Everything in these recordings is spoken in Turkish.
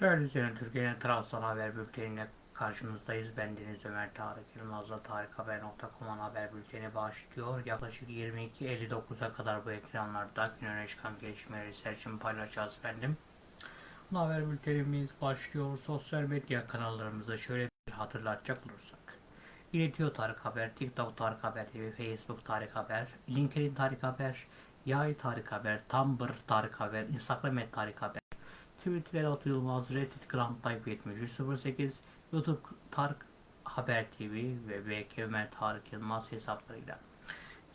Değerli izleyen Türkiye'nin Trabzon Haber Bülteni'ne karşınızdayız. Ben Deniz Ömer Tarık Yılmaz'la tarikhaber.com'un haber bülteni başlıyor. Yaklaşık 22.59'a kadar bu ekranlarda gün öne çıkan gelişmeleri seçim paylaşacağız efendim. Bu haber bültenimiz başlıyor. Sosyal medya kanallarımızda şöyle bir hatırlatacak olursak. İletiyor Tarık Haber, TikTok Tarık Haber TV, Facebook Tarık Haber, LinkedIn Tarık Haber, Yay Tarık Haber, Tumblr Tarık Haber, Instagram Tarık Haber, Twitter Elat Yılmaz, Reddit Grand Type 7308, YouTube Tarık Haber TV ve BK Ömer Tarık Yılmaz hesaplarıyla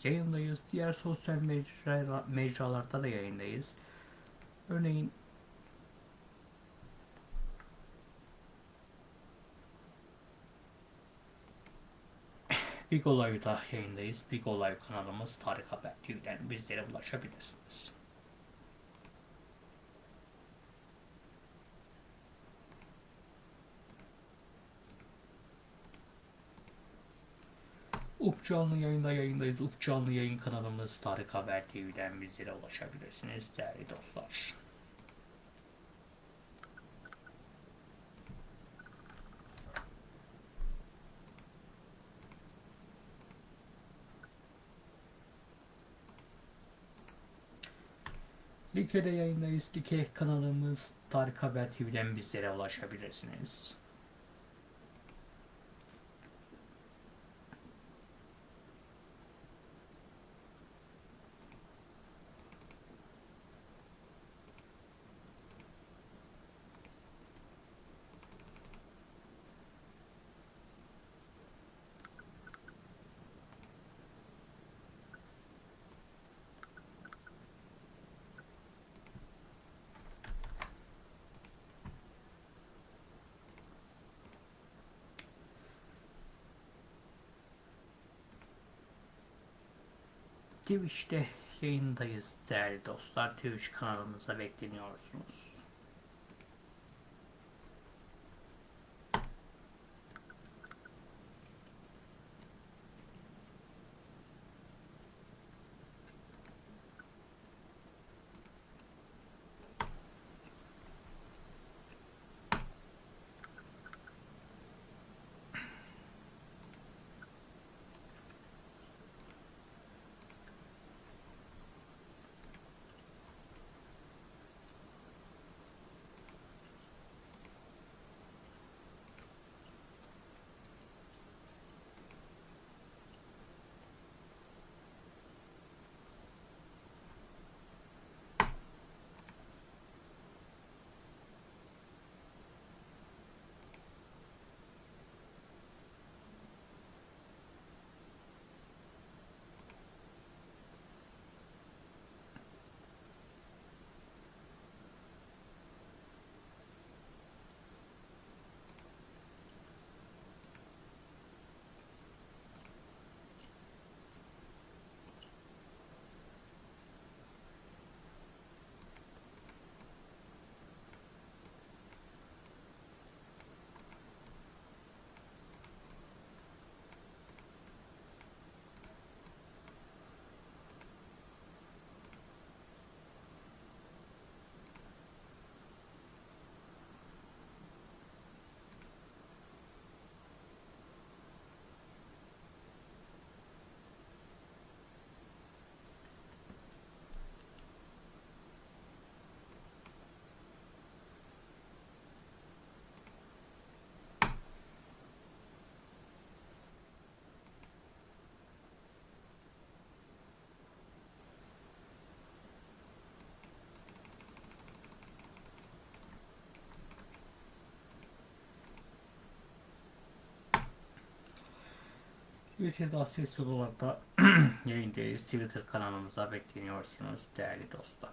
yayındayız. Diğer sosyal mecra, mecralarda da yayındayız. Örneğin Big Olay'da yayındayız. Big Olay kanalımız Tarık Haber TV'den bizlere ulaşabilirsiniz. Up canlı yayında yayındayız. Up canlı yayın kanalımız Tarık Haber TV'den bizlere ulaşabilirsiniz değerli dostlar. Like'de yayındayız. Like kanalımız Tarık Haber TV'den bizlere ulaşabilirsiniz. Twitch'te yayındayız değerli dostlar. Twitch kanalımıza bekleniyorsunuz. Twitter'da sesli olarak da yayındayız. Twitter kanalımıza bekleniyorsunuz değerli dostlar.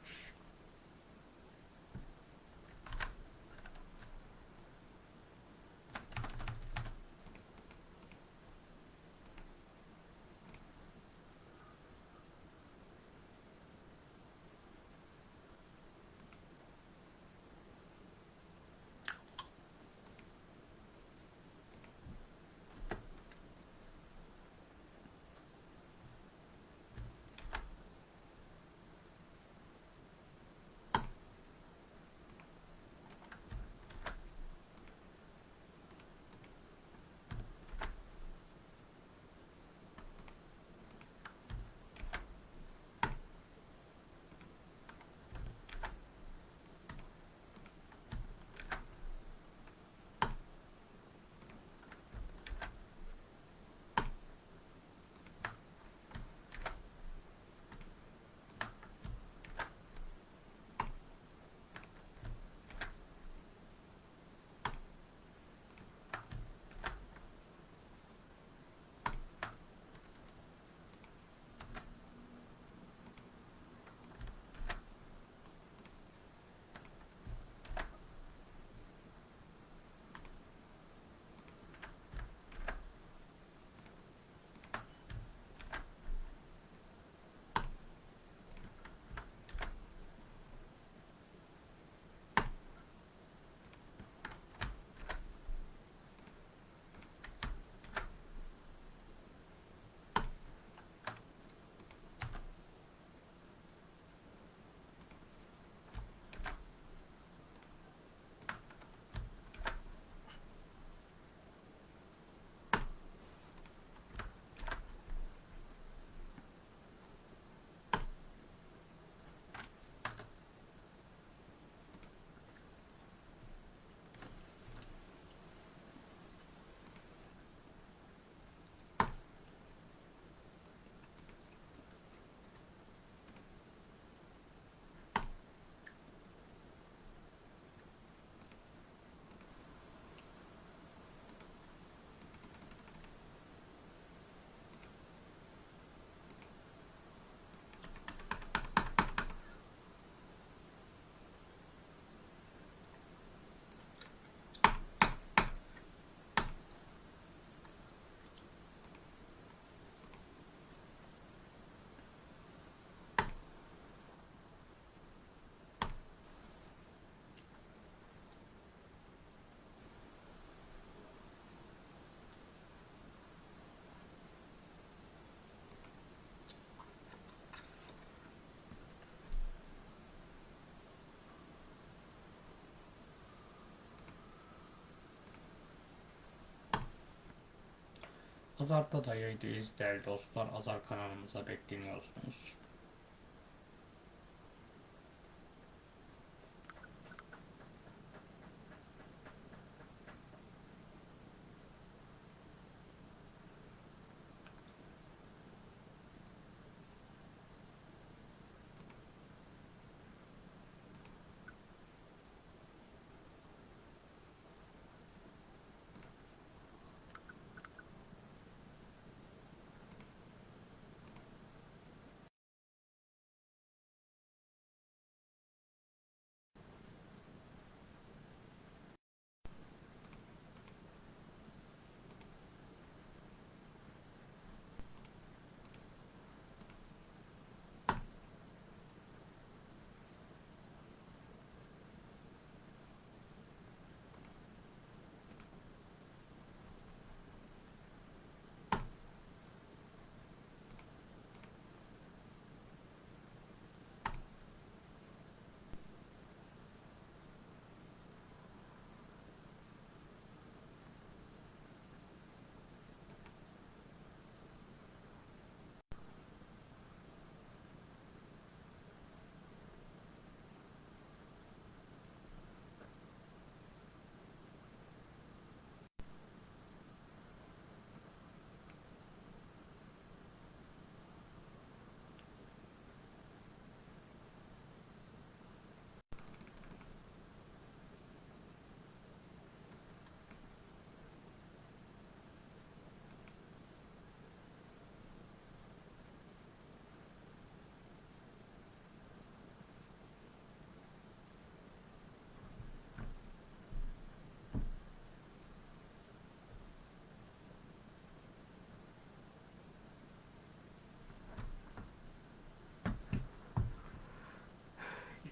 Azar'da da yayındayız değerli dostlar. Azar kanalımıza bekleniyorsunuz.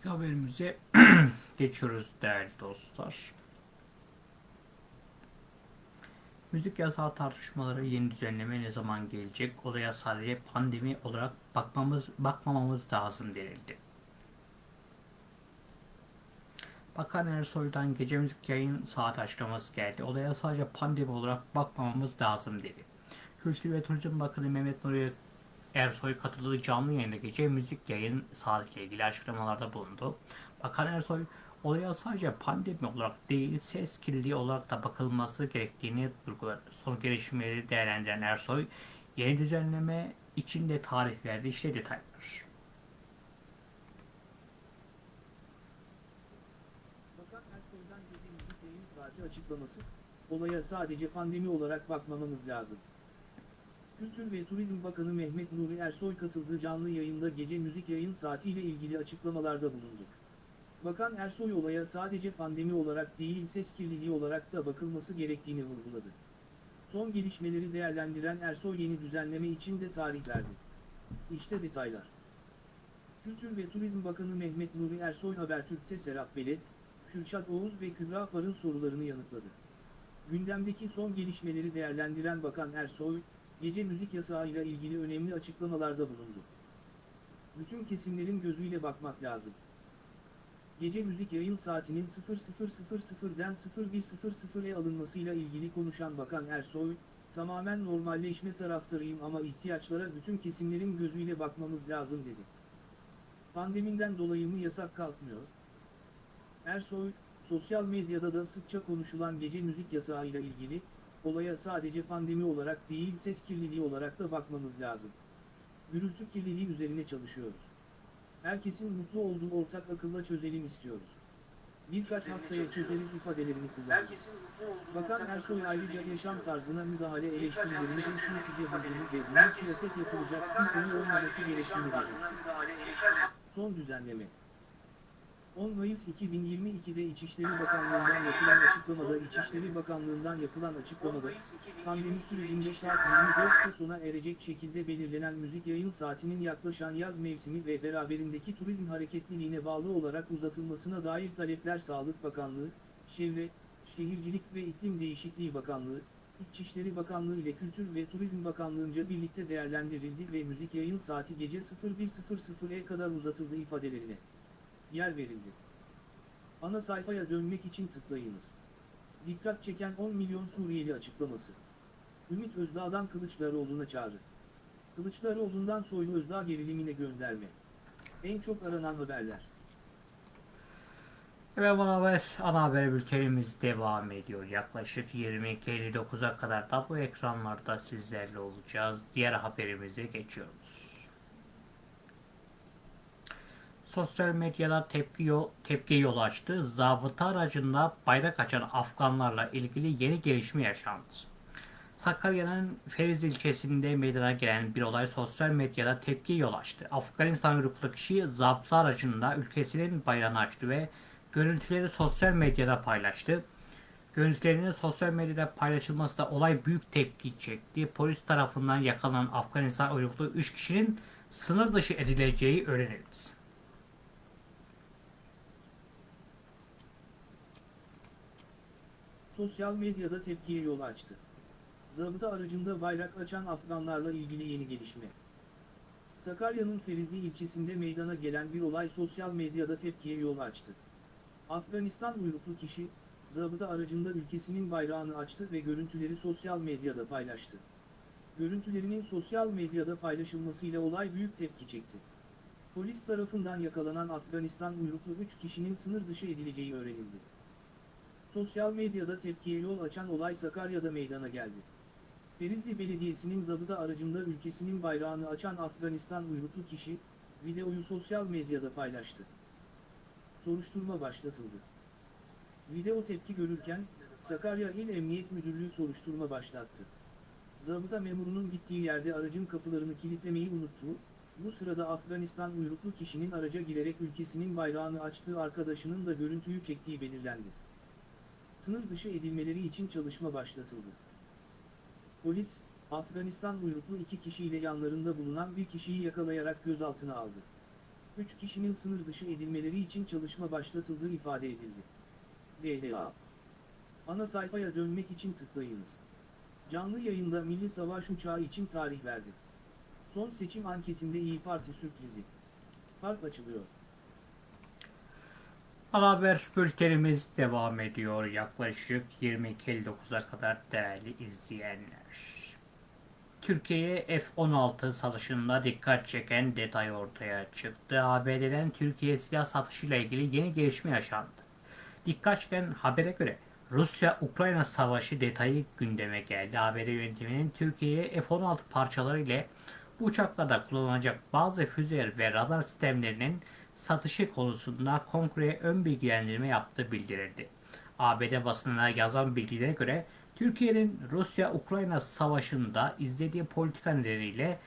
Haberimize geçiyoruz değerli dostlar. Müzik yasağı tartışmaları yeni düzenleme ne zaman gelecek? Olaya sadece pandemi olarak bakmamız bakmamamız lazım denildi. Bakan Ersoy'dan gece müzik yayın saat açıklaması geldi. Olaya sadece pandemi olarak bakmamamız lazım dedi. Kültür ve Turizm Bakanı Mehmet Nuri Ersoy katıldığı canlı yayında gece müzik yayın saatiyle ilgili açıklamalarda bulundu. Bakan Ersoy olaya sadece pandemi olarak değil ses kirliliği olarak da bakılması gerektiğini vurguladı. Son gelişmeleri değerlendiren Ersoy yeni düzenleme için de tarih verdi. İşte detaylar. Bakan Ersoy'dan gece müzik yayın saati açıklaması, olaya sadece pandemi olarak bakmamamız lazım. Kültür ve Turizm Bakanı Mehmet Nuri Ersoy katıldığı canlı yayında gece müzik yayın saatiyle ilgili açıklamalarda bulundu. Bakan Ersoy olaya sadece pandemi olarak değil ses kirliliği olarak da bakılması gerektiğini vurguladı. Son gelişmeleri değerlendiren Ersoy yeni düzenleme için de tarih verdi. İşte detaylar. Kültür ve Turizm Bakanı Mehmet Nuri Ersoy Habertürk'te Serap Belet, Kürşat Oğuz ve Kübra Par'ın sorularını yanıtladı. Gündemdeki son gelişmeleri değerlendiren Bakan Ersoy, gece müzik yasağıyla ilgili önemli açıklamalarda bulundu. Bütün kesimlerin gözüyle bakmak lazım. Gece müzik yayın saatinin 00.00'den 01.00'e alınmasıyla ilgili konuşan Bakan Ersoy, tamamen normalleşme taraftarıyım ama ihtiyaçlara bütün kesimlerin gözüyle bakmamız lazım dedi. Pandemiden dolayı mı yasak kalkmıyor? Ersoy, sosyal medyada da sıkça konuşulan gece müzik yasağıyla ilgili, olaya sadece pandemi olarak değil ses kirliliği olarak da bakmamız lazım. Gürültü kirliliği üzerine çalışıyoruz. Herkesin mutlu olduğu ortak akılla çözelim istiyoruz. Birkaç haftaya çözeriz ifadelerini kullandı. Bakan Ersoy ayrıca yaşam tarzına müdahale eleştirilerini de ürkütücü bulduğunu ve bunun siyaset yapılacak bir konu olmaması gerektiğini belirtti. Son düzenleme 10 Mayıs 2022'de İçişleri Bakanlığı'ndan yapılan açıklamada İçişleri Bakanlığı'ndan yapılan açıklamada pandemi sürecinde saat 24'te sona erecek şekilde belirlenen müzik yayın saatinin yaklaşan yaz mevsimi ve beraberindeki turizm hareketliliğine bağlı olarak uzatılmasına dair talepler Sağlık Bakanlığı, Çevre, Şehircilik ve İklim Değişikliği Bakanlığı, İçişleri Bakanlığı ile Kültür ve Turizm Bakanlığı'nca birlikte değerlendirildi ve müzik yayın saati gece 01.00'e kadar uzatıldı ifadelerine yer verildi. Ana sayfaya dönmek için tıklayınız. Dikkat çeken 10 milyon Suriyeli açıklaması. Ümit Özdağ'dan Kılıçdaroğlu'na çağrı. Kılıçdaroğlu'ndan Soylu Özdağ gerilimine gönderme. En çok aranan haberler. Ve ana haber, ana haber bültenimiz devam ediyor. Yaklaşık 22.59'a kadar da bu ekranlarda sizlerle olacağız. Diğer haberimize geçiyoruz. Sosyal medyada tepki yol, tepki yol açtı. Zabıta aracında bayrak açan Afganlarla ilgili yeni gelişme yaşandı. Sakarya'nın Feriz ilçesinde meydana gelen bir olay sosyal medyada tepki yol açtı. Afganistan uyruklu kişi zabıta aracında ülkesinin bayrağını açtı ve görüntüleri sosyal medyada paylaştı. Görüntülerinin sosyal medyada paylaşılması da olay büyük tepki çekti. Polis tarafından yakalanan Afganistan uyruklu 3 kişinin sınır dışı edileceği öğrenildi. Sosyal medyada tepkiye yol açtı. Zabıta aracında bayrak açan Afganlarla ilgili yeni gelişme. Sakarya'nın Ferizli ilçesinde meydana gelen bir olay sosyal medyada tepkiye yol açtı. Afganistan uyruklu kişi, zabıta aracında ülkesinin bayrağını açtı ve görüntüleri sosyal medyada paylaştı. Görüntülerinin sosyal medyada paylaşılmasıyla olay büyük tepki çekti. Polis tarafından yakalanan Afganistan uyruklu 3 kişinin sınır dışı edileceği öğrenildi. Sosyal medyada tepkiye yol açan olay Sakarya'da meydana geldi. Ferizli Belediyesi'nin zabıta aracında ülkesinin bayrağını açan Afganistan uyruklu kişi, videoyu sosyal medyada paylaştı. Soruşturma başlatıldı. Video tepki görürken, Sakarya İl Emniyet Müdürlüğü soruşturma başlattı. Zabıta memurunun gittiği yerde aracın kapılarını kilitlemeyi unuttuğu, bu sırada Afganistan uyruklu kişinin araca girerek ülkesinin bayrağını açtığı arkadaşının da görüntüyü çektiği belirlendi. Sınır dışı edilmeleri için çalışma başlatıldı. Polis, Afganistan uyruklu iki kişiyle yanlarında bulunan bir kişiyi yakalayarak gözaltına aldı. Üç kişinin sınır dışı edilmeleri için çalışma başlatıldığı ifade edildi. DDA Ana sayfaya dönmek için tıklayınız. Canlı yayında Milli Savaş Uçağı için tarih verdi. Son seçim anketinde İyi Parti sürprizi. Fark açılıyor. Ana haber bültenimiz devam ediyor. Yaklaşık 22.59'a kadar değerli izleyenler. Türkiye'ye F-16 satışında dikkat çeken detay ortaya çıktı. ABD'den Türkiye silah satışıyla ilgili yeni gelişme yaşandı. Dikkat çeken habere göre Rusya-Ukrayna savaşı detayı gündeme geldi. ABD yönetiminin Türkiye'ye F-16 parçaları ile bu uçaklarda kullanılacak bazı füze ve radar sistemlerinin satışı konusunda kongreye ön bilgilendirme yaptığı bildirildi. ABD basınına yazan bilgilere göre Türkiye'nin Rusya-Ukrayna savaşında izlediği politika nedeniyle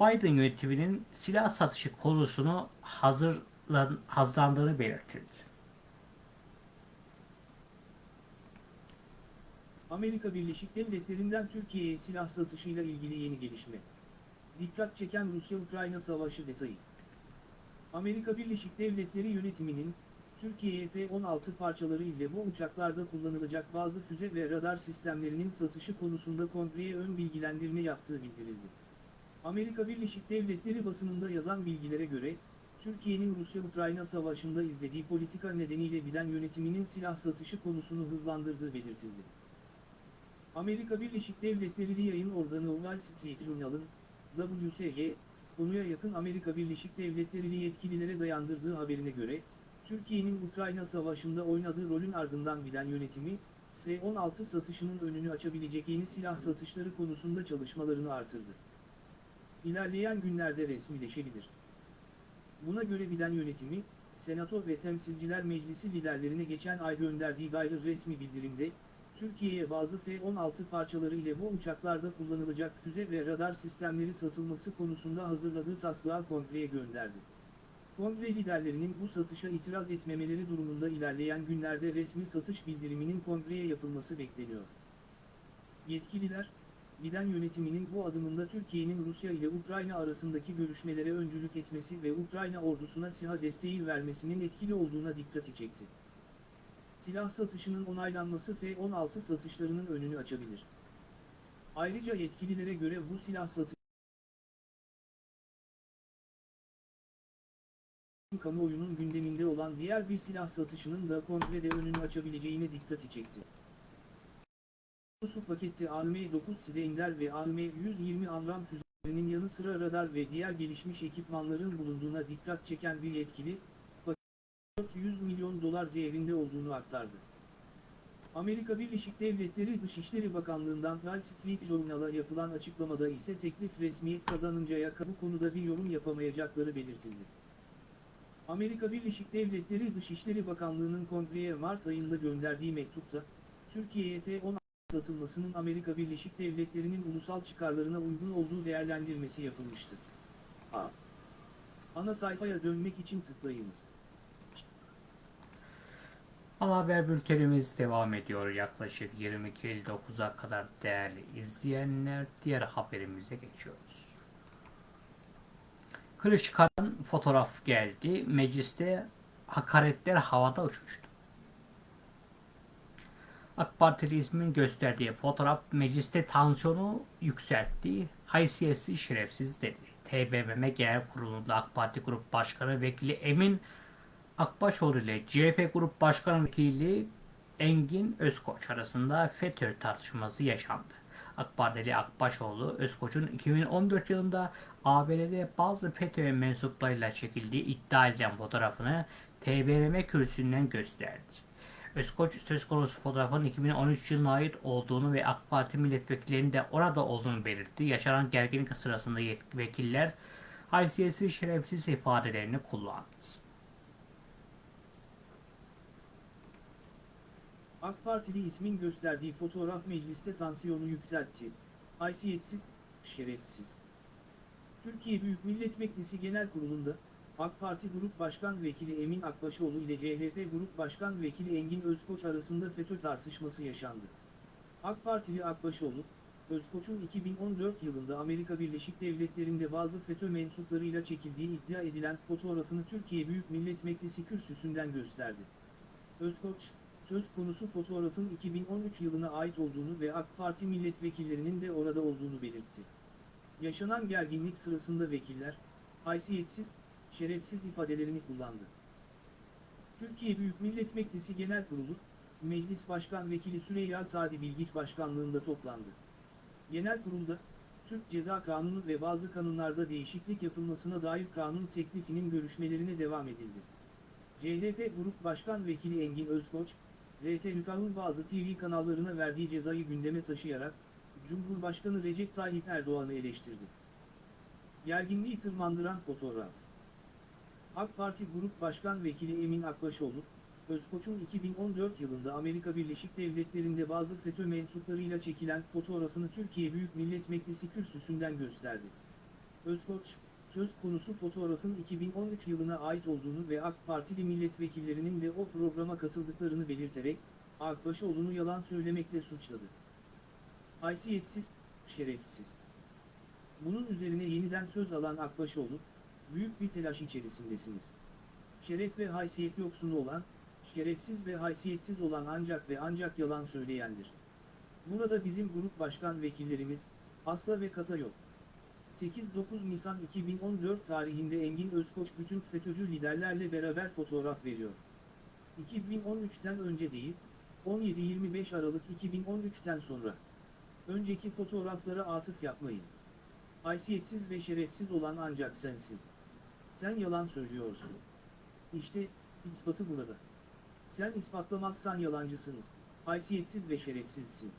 Biden yönetiminin silah satışı konusunu hazırlan, hazırlandığını belirtildi. Amerika Birleşik Devletleri'nden Türkiye'ye silah satışıyla ilgili yeni gelişme. Dikkat çeken Rusya-Ukrayna savaşı detayı. Amerika Birleşik Devletleri yönetiminin, Türkiye'ye F-16 parçaları ile bu uçaklarda kullanılacak bazı füze ve radar sistemlerinin satışı konusunda kongreye ön bilgilendirme yaptığı bildirildi. Amerika Birleşik Devletleri basınında yazan bilgilere göre, Türkiye'nin Rusya-Ukrayna savaşında izlediği politika nedeniyle Biden yönetiminin silah satışı konusunu hızlandırdığı belirtildi. Amerika Birleşik Devletleri yayın organı Wall Street Journal'ın, WSJ, konuya yakın Amerika Birleşik Devletleri'li yetkililere dayandırdığı haberine göre, Türkiye'nin Ukrayna Savaşı'nda oynadığı rolün ardından Biden yönetimi, F-16 satışının önünü açabilecek yeni silah satışları konusunda çalışmalarını artırdı. İlerleyen günlerde resmileşebilir. Buna göre Biden yönetimi, Senato ve Temsilciler Meclisi liderlerine geçen ay gönderdiği gayri resmi bildirimde, Türkiye'ye bazı F-16 parçaları ile bu uçaklarda kullanılacak füze ve radar sistemleri satılması konusunda hazırladığı taslağı kongreye gönderdi. Kongre liderlerinin bu satışa itiraz etmemeleri durumunda ilerleyen günlerde resmi satış bildiriminin kongreye yapılması bekleniyor. Yetkililer, Biden yönetiminin bu adımında Türkiye'nin Rusya ile Ukrayna arasındaki görüşmelere öncülük etmesi ve Ukrayna ordusuna silah desteği vermesinin etkili olduğuna dikkati çekti. Silah satışının onaylanması F-16 satışlarının önünü açabilir. Ayrıca yetkililere göre bu silah satışı kamuoyunun gündeminde olan diğer bir silah satışının da kongrede önünü açabileceğine dikkati çekti. Su paketi AM-9 Sideender ve AM-120 Amram füzelerinin yanı sıra radar ve diğer gelişmiş ekipmanların bulunduğuna dikkat çeken bir yetkili, 400 milyon dolar değerinde olduğunu aktardı. Amerika Birleşik Devletleri Dışişleri Bakanlığı'ndan Wall Street Journal'a yapılan açıklamada ise teklif resmiyet kazanıncaya bu konuda bir yorum yapamayacakları belirtildi. Amerika Birleşik Devletleri Dışişleri Bakanlığı'nın Kongreye Mart ayında gönderdiği mektupta, Türkiye'ye F-16 satılmasının Amerika Birleşik Devletleri'nin ulusal çıkarlarına uygun olduğu değerlendirmesi yapılmıştı. A. Ana sayfaya dönmek için tıklayınız. Ana haber bültenimiz devam ediyor yaklaşık 22.59'a kadar değerli izleyenler. Diğer haberimize geçiyoruz. Kılıçkar'ın fotoğraf geldi. Mecliste hakaretler havada uçmuştu. AK Partili ismin gösterdiği fotoğraf mecliste tansiyonu yükseltti. Haysiyetsiz şerefsiz dedi. TBMM Genel Kurulu'nda AK Parti Grup Başkanı Vekili Emin Akbaşoğlu ile CHP Grup Başkanı Vekili Engin Özkoç arasında FETÖ tartışması yaşandı. AK Akbaşoğlu, Özkoç'un 2014 yılında ABD'de bazı FETÖ mensuplarıyla çekildiği iddia edilen fotoğrafını TBMM kürsüsünden gösterdi. Özkoç söz konusu fotoğrafın 2013 yılına ait olduğunu ve AK Parti milletvekillerinin de orada olduğunu belirtti. Yaşanan gerginlik sırasında vekiller haysiyetsiz şerefsiz ifadelerini kullandı. AK Partili ismin gösterdiği fotoğraf mecliste tansiyonu yükseltti. Haysiyetsiz, şerefsiz. Türkiye Büyük Millet Meclisi Genel Kurulu'nda, AK Parti Grup Başkan Vekili Emin Akbaşoğlu ile CHP Grup Başkan Vekili Engin Özkoç arasında FETÖ tartışması yaşandı. AK Partili Akbaşoğlu, Özkoç'un 2014 yılında Amerika Birleşik Devletleri'nde bazı FETÖ mensuplarıyla çekildiği iddia edilen fotoğrafını Türkiye Büyük Millet Meclisi kürsüsünden gösterdi. Özkoç, söz konusu fotoğrafın 2013 yılına ait olduğunu ve AK Parti milletvekillerinin de orada olduğunu belirtti. Yaşanan gerginlik sırasında vekiller, haysiyetsiz, şerefsiz ifadelerini kullandı. Türkiye Büyük Millet Meclisi Genel Kurulu, Meclis Başkan Vekili Süreyya Sadi Bilgiç Başkanlığında toplandı. Genel kurulda, Türk Ceza Kanunu ve bazı kanunlarda değişiklik yapılmasına dair kanun teklifinin görüşmelerine devam edildi. CHP Grup Başkan Vekili Engin Özkoç, RT Hükah'ın bazı TV kanallarına verdiği cezayı gündeme taşıyarak, Cumhurbaşkanı Recep Tayyip Erdoğan'ı eleştirdi. Gerginliği tırmandıran fotoğraf. AK Parti Grup Başkan Vekili Emin Akbaşoğlu, Özkoç'un 2014 yılında Amerika Birleşik Devletleri'nde bazı FETÖ mensuplarıyla çekilen fotoğrafını Türkiye Büyük Millet Meclisi kürsüsünden gösterdi. Özkoç, söz konusu fotoğrafın 2013 yılına ait olduğunu ve AK Partili milletvekillerinin de o programa katıldıklarını belirterek, Akbaşoğlu'nu yalan söylemekle suçladı. Haysiyetsiz, şerefsiz. Bunun üzerine yeniden söz alan Akbaşoğlu, büyük bir telaş içerisindesiniz. Şeref ve haysiyet yoksunu olan, şerefsiz ve haysiyetsiz olan ancak ve ancak yalan söyleyendir. Burada bizim grup başkan vekillerimiz, asla ve kata yok. 8-9 Nisan 2014 tarihinde Engin Özkoç bütün FETÖ'cü liderlerle beraber fotoğraf veriyor. 2013'ten önce değil, 17-25 Aralık 2013'ten sonra. Önceki fotoğraflara atıf yapmayın. Haysiyetsiz ve şerefsiz olan ancak sensin. Sen yalan söylüyorsun. İşte, ispatı burada. Sen ispatlamazsan yalancısın, haysiyetsiz ve şerefsizsin.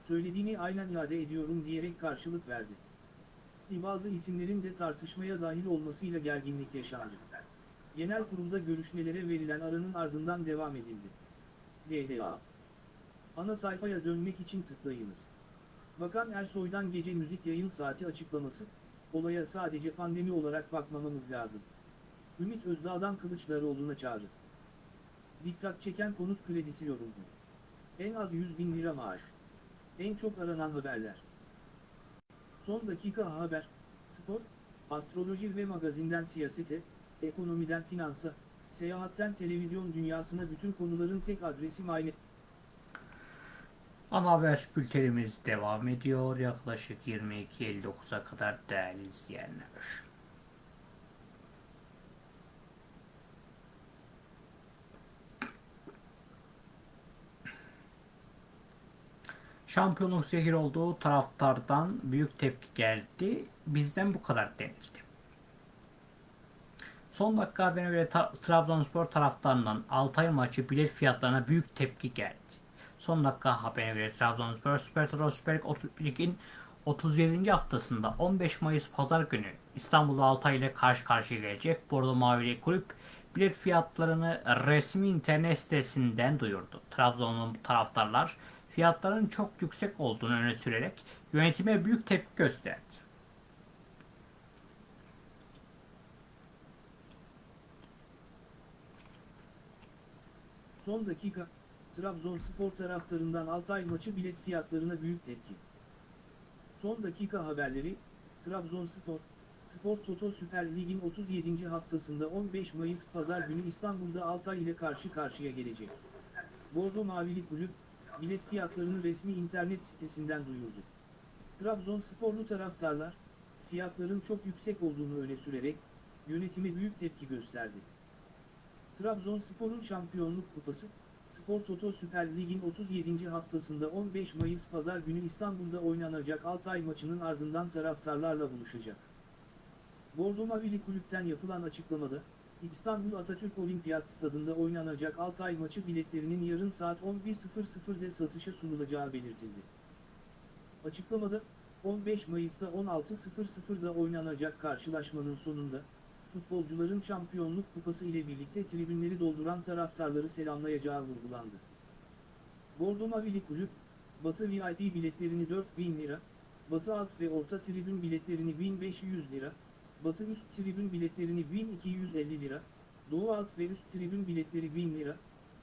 Söylediğini aynen iade ediyorum diyerek karşılık verdi. Bazı isimlerin de tartışmaya dahil olmasıyla gerginlik yaşandı. Genel kurulda görüşmelere verilen aranın ardından devam edildi. DDA Ana sayfaya dönmek için tıklayınız. Bakan Ersoy'dan gece müzik yayın saati açıklaması, olaya sadece pandemi olarak bakmamamız lazım. Ümit Özdağ'dan Kılıçdaroğlu'na çağrı. Dikkat çeken konut kredisi yoruldu. En az 100 bin lira maaş. En çok aranan haberler. Son dakika haber, spor, astroloji ve magazinden siyasete, ekonomiden finansa, seyahatten televizyon dünyasına bütün konuların tek adresi Mayne. Ana haber bültenimiz devam ediyor. Yaklaşık 22.59'a kadar değerli izleyenler. Şampiyonluk zehir olduğu taraftardan büyük tepki geldi. Bizden bu kadar denildi. Son dakika haberine göre Ta- Trabzonspor taraftarından Altay maçı bilet fiyatlarına büyük tepki geldi. Son dakika haberine göre Trabzonspor Süper Toto Süper Lig 30 Lig'in 37. haftasında 15 Mayıs Pazar günü İstanbul'da Altay ile karşı karşıya gelecek. Bordo Mavili Kulüp bilet fiyatlarını resmi internet sitesinden duyurdu. Trabzonlu taraftarlar fiyatların çok yüksek olduğunu öne sürerek yönetime büyük tepki gösterdi. Son dakika, Trabzonspor taraftarından Altay maçı bilet fiyatlarına büyük tepki. Son dakika haberleri, Trabzonspor, Spor Toto Süper Lig'in 37. haftasında 15 Mayıs Pazar günü İstanbul'da Altay ile karşı karşıya gelecek. Bordo Mavili Kulüp, bilet fiyatlarını resmi internet sitesinden duyurdu. Trabzonsporlu taraftarlar, fiyatların çok yüksek olduğunu öne sürerek, yönetime büyük tepki gösterdi. Trabzonspor'un şampiyonluk kupası, Spor Toto Süper Lig'in 37. haftasında 15 Mayıs Pazar günü İstanbul'da oynanacak Altay maçının ardından taraftarlarla buluşacak. Bordo Mavili Kulüpten yapılan açıklamada, İstanbul Atatürk Olimpiyat Stadında oynanacak Altay maçı biletlerinin yarın saat 11.00'de satışa sunulacağı belirtildi. Açıklamada, 15 Mayıs'ta 16.00'da oynanacak karşılaşmanın sonunda, futbolcuların şampiyonluk kupası ile birlikte tribünleri dolduran taraftarları selamlayacağı vurgulandı. Bordo Mavili Kulüp, Batı VIP biletlerini 4000 lira, Batı alt ve orta tribün biletlerini 1500 lira, Batı üst tribün biletlerini 1250 lira, Doğu alt ve üst tribün biletleri 1000 lira,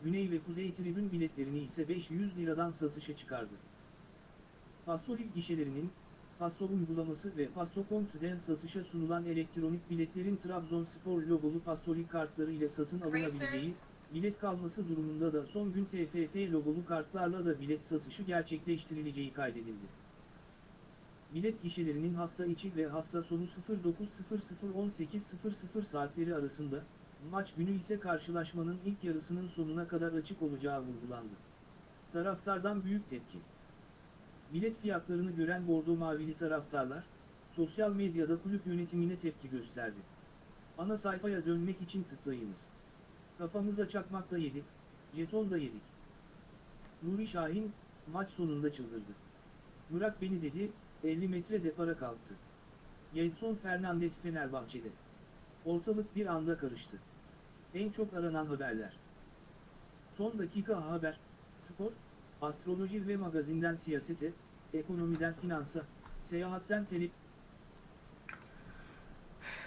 Güney ve Kuzey tribün biletlerini ise 500 liradan satışa çıkardı. Pastolik gişelerinin, Pasto uygulaması ve Pasto.com'den satışa sunulan elektronik biletlerin Trabzonspor logolu Pastolik kartları ile satın alınabileceği, bilet kalması durumunda da son gün TFF logolu kartlarla da bilet satışı gerçekleştirileceği kaydedildi. Bilet gişelerinin hafta içi ve hafta sonu 09.00-18.00 saatleri arasında, maç günü ise karşılaşmanın ilk yarısının sonuna kadar açık olacağı vurgulandı. Taraftardan büyük tepki. Bilet fiyatlarını gören Bordo Mavili taraftarlar, sosyal medyada kulüp yönetimine tepki gösterdi. Ana sayfaya dönmek için tıklayınız. Kafamıza çakmakla yedik, jeton da yedik. Nuri Şahin, maç sonunda çıldırdı. Bırak beni dedi, 50 metre depara kalktı. Gelson Fernandes Fenerbahçe'de. Ortalık bir anda karıştı. En çok aranan haberler. Son dakika haber, spor, astroloji ve magazinden siyasete, ekonomiden finansa, seyahatten telif,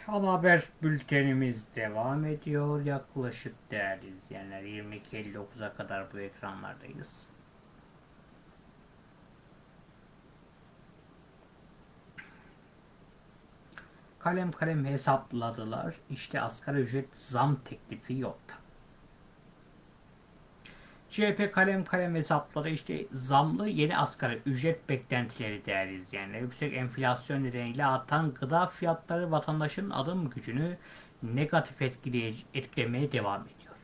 Ama haber bültenimiz devam ediyor. Yaklaşık değerli izleyenler 22.59'a kadar bu ekranlardayız. Kalem kalem hesapladılar. İşte asgari ücret zam teklifi yokta. CHP kalem kalem hesapladı. İşte zamlı yeni asgari ücret beklentileri değerli izleyenler. Yüksek enflasyon nedeniyle artan gıda fiyatları vatandaşın alım gücünü negatif etkilemeye devam ediyor.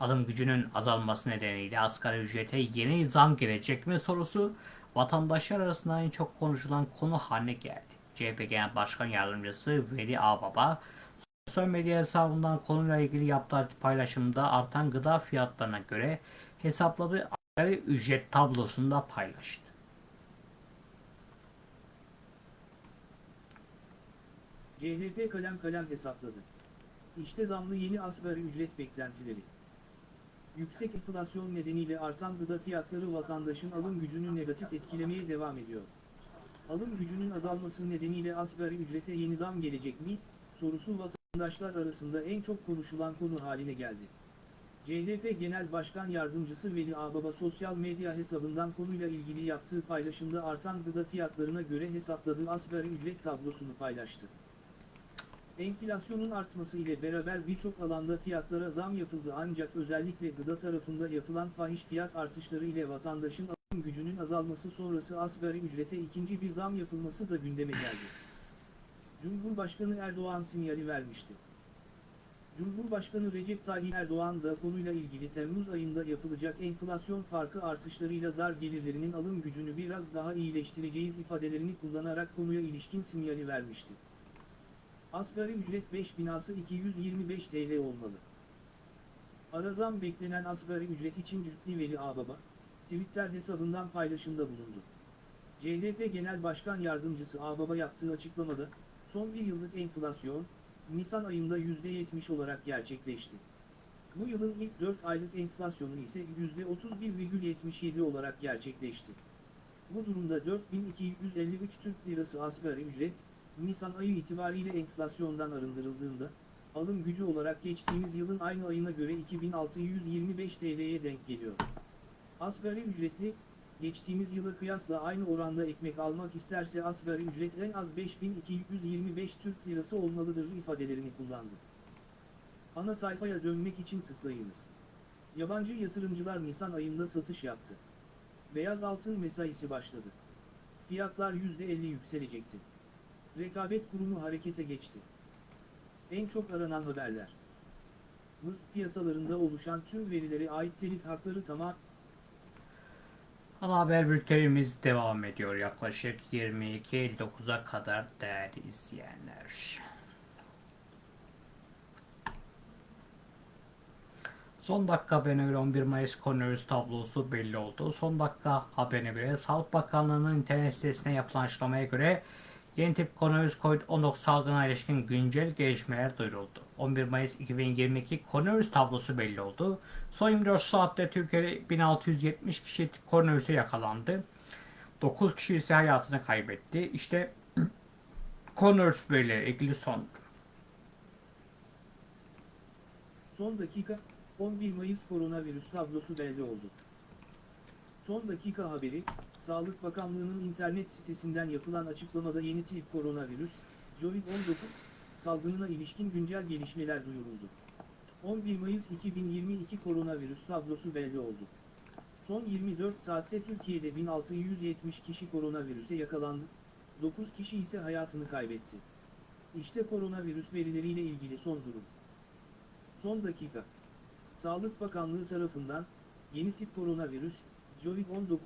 Alım gücünün azalması nedeniyle asgari ücrete yeni zam gelecek mi sorusu vatandaşlar arasında en çok konuşulan konu haline geldi. CHP Genel Başkan Yardımcısı Veli Ağbaba sosyal medya hesabından konuyla ilgili yaptığı paylaşımda artan gıda fiyatlarına göre hesapladığı asgari ücret tablosunu da paylaştı. CHP kalem kalem hesapladı. İşte zamlı yeni asgari ücret beklentileri. Yüksek enflasyon nedeniyle artan gıda fiyatları vatandaşın alım gücünü negatif etkilemeye devam ediyor. Alım gücünün azalması nedeniyle asgari ücrete yeni zam gelecek mi, sorusu vatandaşlar arasında en çok konuşulan konu haline geldi. CHP Genel Başkan Yardımcısı Veli Ağbaba sosyal medya hesabından konuyla ilgili yaptığı paylaşımda artan gıda fiyatlarına göre hesapladığı asgari ücret tablosunu paylaştı. Enflasyonun artması ile beraber birçok alanda fiyatlara zam yapıldı ancak özellikle gıda tarafında yapılan fahiş fiyat artışları ile vatandaşın gücünün azalması sonrası asgari ücrete ikinci bir zam yapılması da gündeme geldi. Cumhurbaşkanı Erdoğan sinyali vermişti. Cumhurbaşkanı Recep Tayyip Erdoğan da konuyla ilgili Temmuz ayında yapılacak enflasyon farkı artışlarıyla dar gelirlerinin alım gücünü biraz daha iyileştireceğiz ifadelerini kullanarak konuya ilişkin sinyali vermişti. Asgari ücret 5 binası 225 TL olmalı. Arazam beklenen asgari ücret için Cütli Veli Ağbaba, Twitter hesabından paylaşımda bulundu. CHP Genel Başkan Yardımcısı Ağbaba yaptığı açıklamada, son bir yıllık enflasyon, Nisan ayında %70 olarak gerçekleşti. Bu yılın ilk 4 aylık enflasyonu ise %31,77 olarak gerçekleşti. Bu durumda 4253 Türk Lirası asgari ücret, Nisan ayı itibariyle enflasyondan arındırıldığında, alım gücü olarak geçtiğimiz yılın aynı ayına göre 2625 TL'ye denk geliyor. Asgari ücretli, geçtiğimiz yıla kıyasla aynı oranda ekmek almak isterse asgari ücret en az 5225 Türk Lirası olmalıdır ifadelerini kullandı. Ana sayfaya dönmek için tıklayınız. Yabancı yatırımcılar Nisan ayında satış yaptı. Beyaz altın mesaisi başladı. Fiyatlar %50 yükselecekti. Rekabet kurumu harekete geçti. En çok aranan haberler. Mısır piyasalarında oluşan tüm verilere ait telif hakları tamam Ana haber bültenimiz devam ediyor yaklaşık 22.59'a kadar değerli izleyenler. Son dakika haberine göre 11 Mayıs koronavirüs tablosu belli oldu. Son dakika haberine göre Sağlık Bakanlığı'nın internet sitesine yapılan açıklamaya göre yeni tip koronavirüs COVID-19 salgına ilişkin güncel gelişmeler duyuruldu. 11 Mayıs 2022 koronavirüs tablosu belli oldu. Son 24 saatte Türkiye'de 1670 kişi koronavirüse yakalandı. 9 kişi ise hayatını kaybetti. İşte koronavirüs verileri ilgili son. Son dakika, 11 Mayıs koronavirüs tablosu belli oldu. Son dakika haberi, Sağlık Bakanlığı'nın internet sitesinden yapılan açıklamada yeni tip koronavirüs, COVID-19, salgınına ilişkin güncel gelişmeler duyuruldu. 11 Mayıs 2022 koronavirüs tablosu belli oldu. Son 24 saatte Türkiye'de 1670 kişi koronavirüse yakalandı, 9 kişi ise hayatını kaybetti. İşte koronavirüs verileriyle ilgili son durum. Son dakika. Sağlık Bakanlığı tarafından, yeni tip koronavirüs, COVID-19,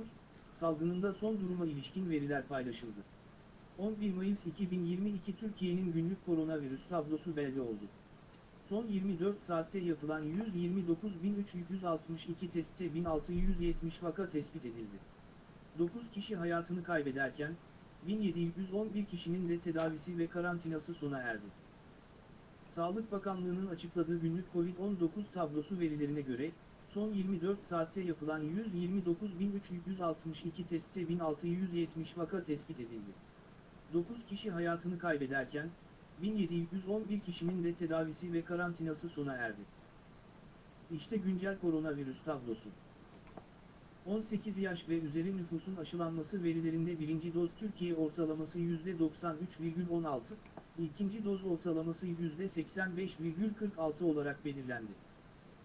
salgınında son duruma ilişkin veriler paylaşıldı. 11 Mayıs 2022 Türkiye'nin günlük koronavirüs tablosu belli oldu. Son 24 saatte yapılan 129.362 testte 1670 vaka tespit edildi. 9 kişi hayatını kaybederken, 1711 kişinin de tedavisi ve karantinası sona erdi. Sağlık Bakanlığı'nın açıkladığı günlük COVID-19 tablosu verilerine göre, son 24 saatte yapılan 129.362 testte 1670 vaka tespit edildi. 9 kişi hayatını kaybederken, 1711 kişinin de tedavisi ve karantinası sona erdi. İşte güncel koronavirüs tablosu. 18 yaş ve üzeri nüfusun aşılanması verilerinde birinci doz Türkiye ortalaması %93,16, ikinci doz ortalaması %85,46 olarak belirlendi.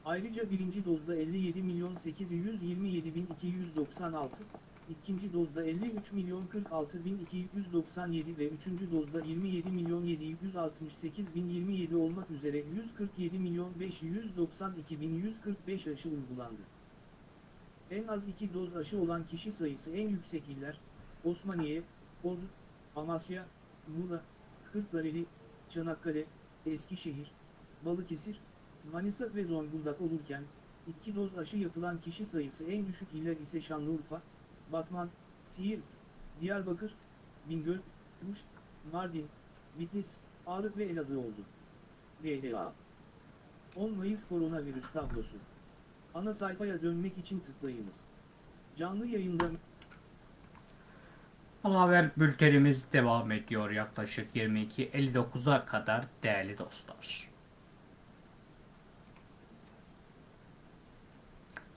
Ayrıca birinci dozda 57 milyon 827 bin 296, ikinci dozda 53 milyon 46 bin 297 ve üçüncü dozda 27 milyon 768 bin 27 olmak üzere 147 milyon 592 bin 145 aşı uygulandı. En az iki doz aşı olan kişi sayısı en yüksek iller, Osmaniye, Ordu, Amasya, Muğla, Kırklareli, Çanakkale, Eskişehir, Balıkesir, Manisa ve Zonguldak olurken, iki doz aşı yapılan kişi sayısı en düşük iller ise Şanlıurfa, Batman, Siirt, Diyarbakır, Bingöl, Muş, Mardin, Bitlis, Ağrı ve Elazığ oldu. DHA 10 Mayıs koronavirüs tablosu. Ana sayfaya dönmek için tıklayınız. Canlı yayında Ana haber bültenimiz devam ediyor yaklaşık 22.59'a kadar değerli dostlar.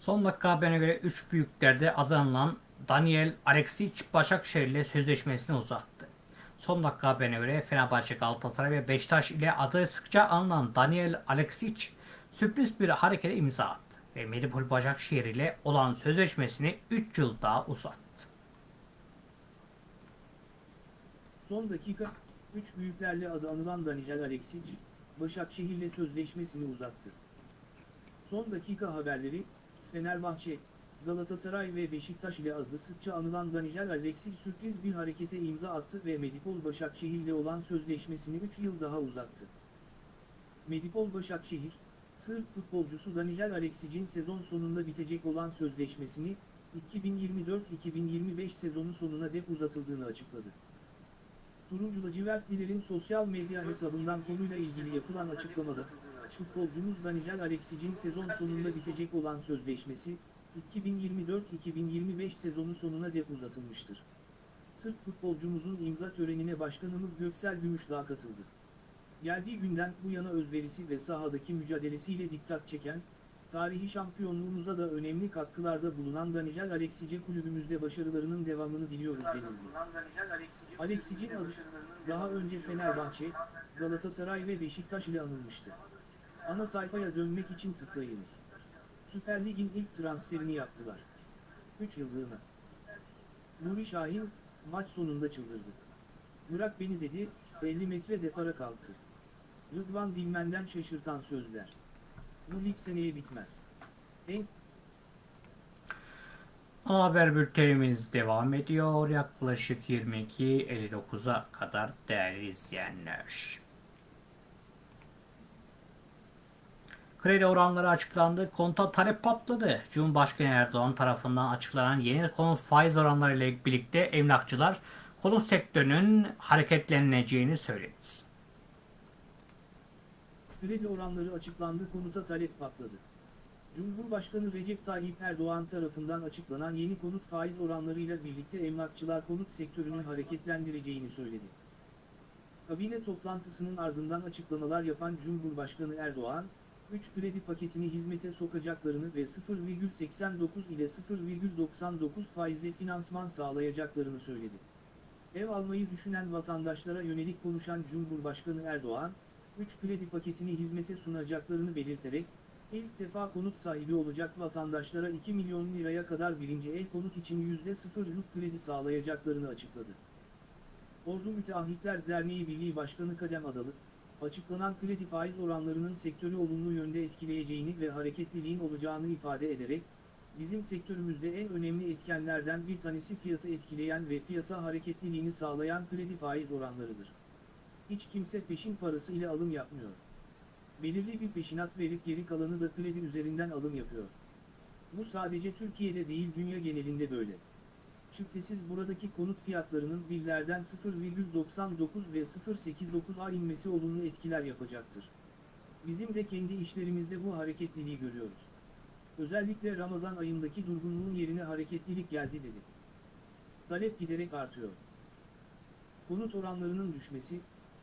Son dakika haberine göre 3 büyüklerde adı anılan Daniel Alexic Başakşehir ile sözleşmesini uzattı. Son dakika haberine göre Fenerbahçe, Galatasaray ve Beşiktaş ile adı sıkça anılan Daniel Alexic sürpriz bir harekete imza attı ve Medipol Başakşehir ile olan sözleşmesini 3 yıl daha uzattı. son dakika, 3 büyüklerle adı anılan Daniel Alexic, Başakşehir'le sözleşmesini uzattı. Son dakika haberleri, Fenerbahçe, Galatasaray ve Beşiktaş ile adı sıkça anılan Daniel Alexis sürpriz bir harekete imza attı ve Medipol Başakşehir'le olan sözleşmesini 3 yıl daha uzattı. Medipol Başakşehir, Sırp futbolcusu Daniel Alexis'in sezon sonunda bitecek olan sözleşmesini, 2024-2025 sezonu sonuna dek uzatıldığını açıkladı. Turuncu lacivertlilerin sosyal medya hesabından konuyla ilgili yapılan açıklamada, futbolcumuz Daniel Alexis'in sezon sonunda bitecek olan sözleşmesi, 2024-2025 sezonu sonuna dek uzatılmıştır. Sırp futbolcumuzun imza törenine başkanımız Göksel Gümüşdağ katıldı. Geldiği günden bu yana özverisi ve sahadaki mücadelesiyle dikkat çeken, tarihi şampiyonluğumuza da önemli katkılarda bulunan Daniel Alexis'e kulübümüzde başarılarının devamını diliyoruz denildi. Alexis'in adı, daha önce Fenerbahçe, Galatasaray ve Beşiktaş ile anılmıştı. Ana sayfaya dönmek için tıklayınız. Süper Lig'in ilk transferini yaptılar. 3 yıllığına. Nuri Şahin, maç sonunda çıldırdı. Bırak beni dedi, 50 metre depara kalktı. Rıdvan Dilmen'den şaşırtan sözler. Bu lig seneye bitmez. En Ana haber bültenimiz devam ediyor. Yaklaşık 22.59'a kadar değerli izleyenler. Kredi oranları açıklandı. Konta talep patladı. Cumhurbaşkanı Erdoğan tarafından açıklanan yeni konut faiz oranları ile birlikte emlakçılar konut sektörünün hareketleneceğini söyledi. kredi oranları açıklandı konuta talep patladı. Cumhurbaşkanı Recep Tayyip Erdoğan tarafından açıklanan yeni konut faiz oranlarıyla birlikte emlakçılar konut sektörünü hareketlendireceğini söyledi. Kabine toplantısının ardından açıklamalar yapan Cumhurbaşkanı Erdoğan, 3 kredi paketini hizmete sokacaklarını ve 0,89 ile 0,99 faizle finansman sağlayacaklarını söyledi. Ev almayı düşünen vatandaşlara yönelik konuşan Cumhurbaşkanı Erdoğan, 3 kredi paketini hizmete sunacaklarını belirterek, ilk defa konut sahibi olacak vatandaşlara 2 milyon liraya kadar birinci el konut için %0'lık kredi sağlayacaklarını açıkladı. Ordu Müteahhitler Derneği Birliği Başkanı Kadem Adalı, açıklanan kredi faiz oranlarının sektörü olumlu yönde etkileyeceğini ve hareketliliğin olacağını ifade ederek, bizim sektörümüzde en önemli etkenlerden bir tanesi fiyatı etkileyen ve piyasa hareketliliğini sağlayan kredi faiz oranlarıdır. Hiç kimse peşin parası ile alım yapmıyor. Belirli bir peşinat verip geri kalanı da kredi üzerinden alım yapıyor. Bu sadece Türkiye'de değil dünya genelinde böyle. Şüphesiz buradaki konut fiyatlarının birlerden 0,99 ve 0,89'a inmesi olumlu etkiler yapacaktır. Bizim de kendi işlerimizde bu hareketliliği görüyoruz. Özellikle Ramazan ayındaki durgunluğun yerine hareketlilik geldi dedi. Talep giderek artıyor. Konut oranlarının düşmesi,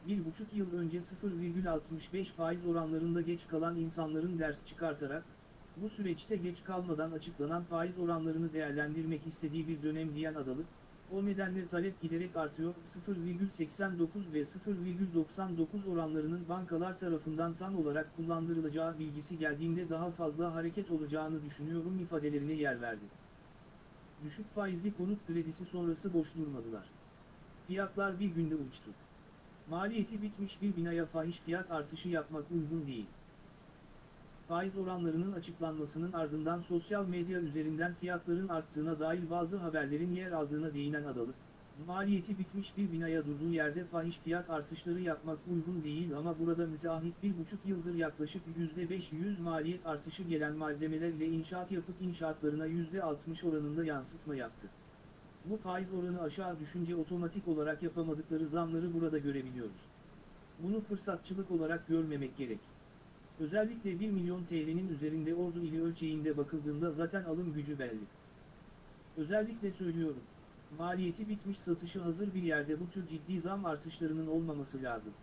bir buçuk yıl önce 0,65 faiz oranlarında geç kalan insanların ders çıkartarak, bu süreçte geç kalmadan açıklanan faiz oranlarını değerlendirmek istediği bir dönem diyen Adalı, o nedenle talep giderek artıyor, 0,89 ve 0,99 oranlarının bankalar tarafından tam olarak kullandırılacağı bilgisi geldiğinde daha fazla hareket olacağını düşünüyorum ifadelerine yer verdi. Düşük faizli konut kredisi sonrası boş durmadılar. Fiyatlar bir günde uçtu. Maliyeti bitmiş bir binaya fahiş fiyat artışı yapmak uygun değil. Faiz oranlarının açıklanmasının ardından sosyal medya üzerinden fiyatların arttığına dair bazı haberlerin yer aldığına değinen Adalı, maliyeti bitmiş bir binaya durduğu yerde fahiş fiyat artışları yapmak uygun değil ama burada müteahhit bir buçuk yıldır yaklaşık %500 maliyet artışı gelen malzemeler ile inşaat yapıp inşaatlarına %60 oranında yansıtma yaptı. Bu faiz oranı aşağı düşünce otomatik olarak yapamadıkları zamları burada görebiliyoruz. Bunu fırsatçılık olarak görmemek gerek. Özellikle 1 milyon TL'nin üzerinde ordu ili ölçeğinde bakıldığında zaten alım gücü belli. Özellikle söylüyorum, maliyeti bitmiş satışı hazır bir yerde bu tür ciddi zam artışlarının olmaması lazım.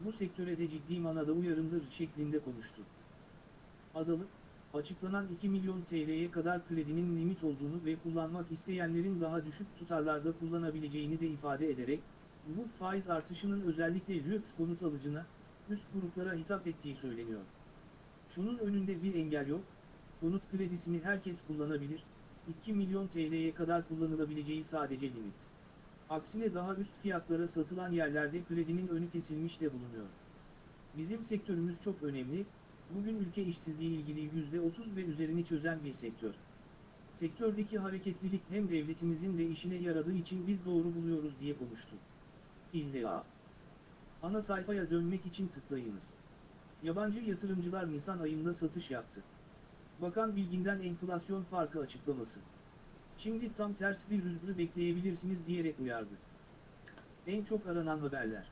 Bu sektöre de ciddi manada uyarındır şeklinde konuştu. Adalı, açıklanan 2 milyon TL'ye kadar kredinin limit olduğunu ve kullanmak isteyenlerin daha düşük tutarlarda kullanabileceğini de ifade ederek, bu faiz artışının özellikle lüks konut alıcına, üst gruplara hitap ettiği söyleniyor. Şunun önünde bir engel yok, konut kredisini herkes kullanabilir, 2 milyon TL'ye kadar kullanılabileceği sadece limit. Aksine daha üst fiyatlara satılan yerlerde kredinin önü kesilmiş de bulunuyor. Bizim sektörümüz çok önemli, bugün ülke işsizliği ilgili %30 ve üzerini çözen bir sektör. Sektördeki hareketlilik hem devletimizin de işine yaradığı için biz doğru buluyoruz diye konuştu. İlla. Ana sayfaya dönmek için tıklayınız. Yabancı yatırımcılar Nisan ayında satış yaptı. Bakan Bilgin'den enflasyon farkı açıklaması. Şimdi tam ters bir rüzgarı bekleyebilirsiniz diyerek uyardı. En çok aranan haberler.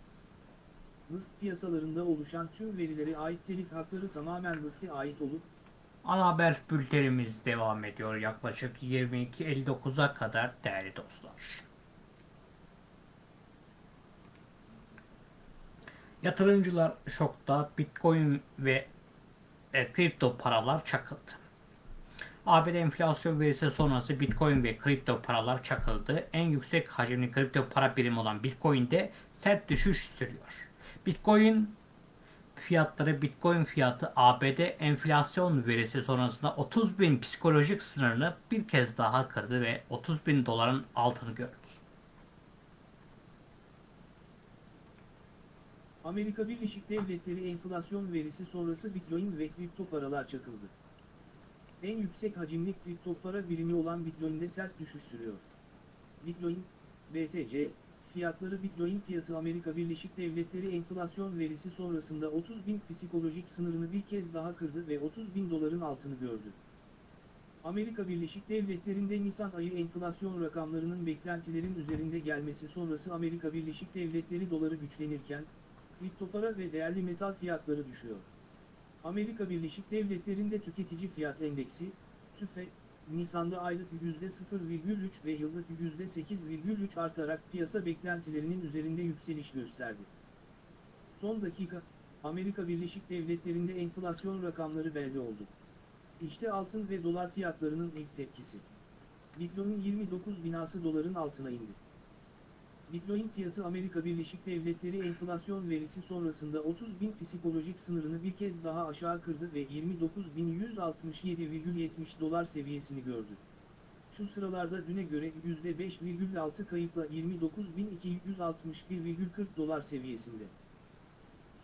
List piyasalarında oluşan tüm verilere ait telif hakları tamamen liste ait olup, Ana haber bültenimiz devam ediyor yaklaşık 22.59'a kadar değerli dostlar. Yatırımcılar şokta Bitcoin ve e, kripto paralar çakıldı. ABD enflasyon verisi sonrası Bitcoin ve kripto paralar çakıldı. En yüksek hacimli kripto para birimi olan Bitcoin'de sert düşüş sürüyor. Bitcoin fiyatları Bitcoin fiyatı ABD enflasyon verisi sonrasında 30 bin psikolojik sınırını bir kez daha kırdı ve 30 bin doların altını gördü. Amerika Birleşik Devletleri enflasyon verisi sonrası Bitcoin ve kripto paralar çakıldı. En yüksek hacimli kripto para birimi olan Bitcoin'de sert düşüş sürüyor. Bitcoin, BTC, fiyatları Bitcoin fiyatı Amerika Birleşik Devletleri enflasyon verisi sonrasında 30 bin psikolojik sınırını bir kez daha kırdı ve 30 bin doların altını gördü. Amerika Birleşik Devletleri'nde Nisan ayı enflasyon rakamlarının beklentilerin üzerinde gelmesi sonrası Amerika Birleşik Devletleri doları güçlenirken, kripto para ve değerli metal fiyatları düşüyor. Amerika Birleşik Devletleri'nde tüketici fiyat endeksi, TÜFE, Nisan'da aylık %0,3 ve yıllık %8,3 artarak piyasa beklentilerinin üzerinde yükseliş gösterdi. Son dakika, Amerika Birleşik Devletleri'nde enflasyon rakamları belli oldu. İşte altın ve dolar fiyatlarının ilk tepkisi. Bitcoin 29 binası doların altına indi. Bitcoin fiyatı Amerika Birleşik Devletleri enflasyon verisi sonrasında 30 bin psikolojik sınırını bir kez daha aşağı kırdı ve 29.167,70 dolar seviyesini gördü. Şu sıralarda düne göre %5,6 kayıpla 29.261,40 dolar seviyesinde.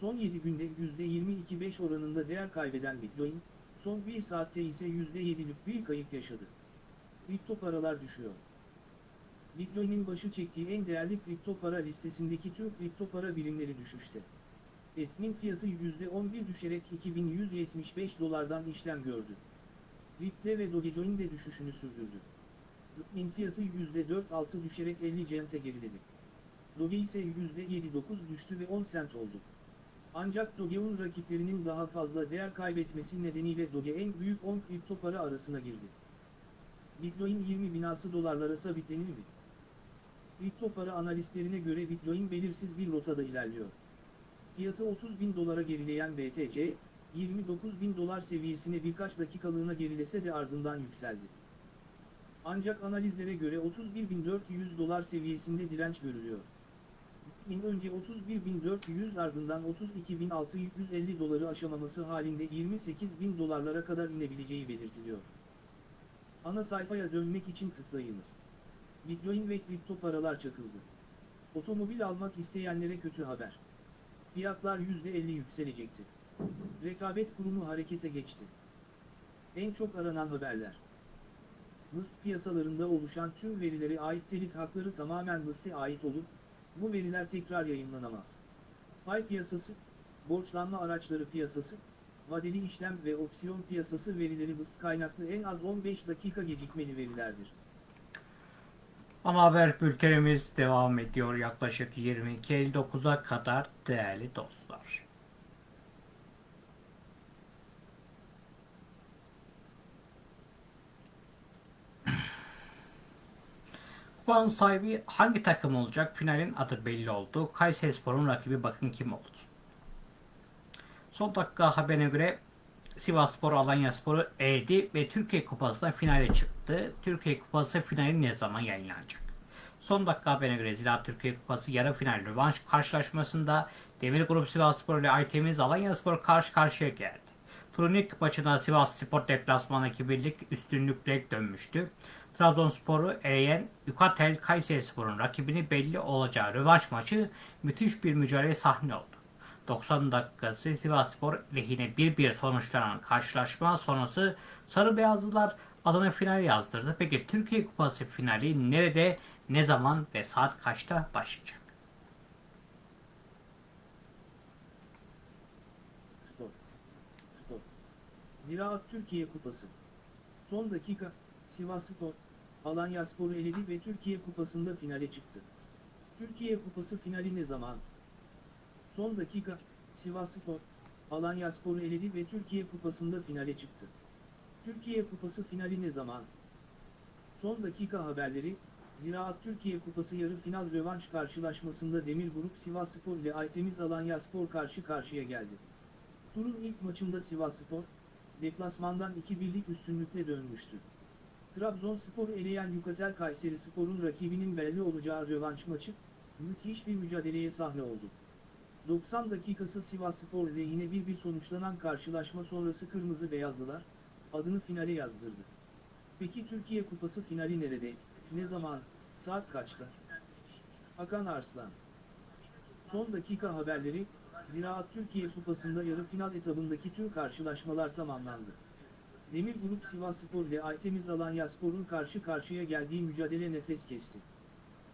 Son 7 günde %22.5 oranında değer kaybeden Bitcoin, son 1 saatte ise %7'lik bir kayıp yaşadı. Kripto paralar düşüyor. Bitcoin'in başı çektiği en değerli kripto para listesindeki tüm kripto para birimleri düşüşte. Etmin fiyatı %11 düşerek 2175 dolardan işlem gördü. Ripple ve Dogecoin de düşüşünü sürdürdü. Bitcoin fiyatı %4.6 düşerek 50 cent'e geriledi. Doge ise %7.9 düştü ve 10 cent oldu. Ancak Doge'un rakiplerinin daha fazla değer kaybetmesi nedeniyle Doge en büyük 10 kripto para arasına girdi. Bitcoin 20 binası dolarlara sabitlenir mi? Kripto para analistlerine göre Bitcoin belirsiz bir rotada ilerliyor. Fiyatı 30 bin dolara gerileyen BTC, 29 bin dolar seviyesine birkaç dakikalığına gerilese de ardından yükseldi. Ancak analizlere göre 31.400 dolar seviyesinde direnç görülüyor. Bitcoin önce 31.400 ardından 32.650 doları aşamaması halinde 28.000 dolarlara kadar inebileceği belirtiliyor. Ana sayfaya dönmek için tıklayınız. Bitcoin ve kripto paralar çakıldı. Otomobil almak isteyenlere kötü haber. Fiyatlar %50 yükselecekti. Rekabet kurumu harekete geçti. En çok aranan haberler. List piyasalarında oluşan tüm verilere ait telif hakları tamamen liste ait olup, bu veriler tekrar yayınlanamaz. Pay piyasası, borçlanma araçları piyasası, vadeli işlem ve opsiyon piyasası verileri list kaynaklı en az 15 dakika gecikmeli verilerdir. Ana haber bültenimiz devam ediyor yaklaşık 22.59'a kadar değerli dostlar. Kupanın sahibi hangi takım olacak? Finalin adı belli oldu. Kayserispor'un rakibi bakın kim oldu. Son dakika haberine göre Sivasspor Alanyaspor'u eledi ve Türkiye Kupası'na finale çıktı. Türkiye Kupası finali ne zaman yayınlanacak? Son dakika haberine göre Ziraat Türkiye Kupası yarı final rövanş karşılaşmasında Demir Grup Sivasspor ile Aytemiz Alanyaspor karşı karşıya geldi. Turun ilk maçında Sivas Spor deplasmandaki birlik üstünlükle dönmüştü. Trabzonspor'u eleyen Yukatel Kayserispor'un rakibini belli olacağı rövanş maçı müthiş bir mücadele sahne oldu. 90 dakikası Sivasspor lehine 1-1 sonuçlanan karşılaşma sonrası Sarı Beyazlılar adına final yazdırdı. Peki Türkiye Kupası finali nerede, ne zaman ve saat kaçta başlayacak? Spor. Spor. Ziraat Türkiye Kupası. Son dakika, Sivas Spor, Alanya Spor'u eledi ve Türkiye Kupası'nda finale çıktı. Türkiye Kupası finali ne zaman? Son dakika, Sivas Spor, Alanya Spor'u eledi ve Türkiye Kupası'nda finale çıktı. Türkiye Kupası finali ne zaman? Son dakika haberleri, Ziraat Türkiye Kupası yarı final rövanş karşılaşmasında Demir Grup Sivas Spor ile Aytemiz Alanya Spor karşı karşıya geldi. Turun ilk maçında Sivasspor, deplasmandan 2-1'lik üstünlükle dönmüştü. Trabzonspor'u eleyen Yukatel Kayseri Spor'un rakibinin belli olacağı rövanş maçı, müthiş bir mücadeleye sahne oldu. 90 dakikası Sivasspor lehine 1-1 sonuçlanan karşılaşma sonrası Kırmızı Beyazlılar, adını finale yazdırdı. Peki Türkiye Kupası finali nerede, ne zaman, saat kaçta? Hakan Arslan Son dakika haberleri, Ziraat Türkiye Kupası'nda yarı final etabındaki tüm karşılaşmalar tamamlandı. Demir Grup Sivasspor ile Aytemiz Alanyaspor'un karşı karşıya geldiği mücadele nefes kesti.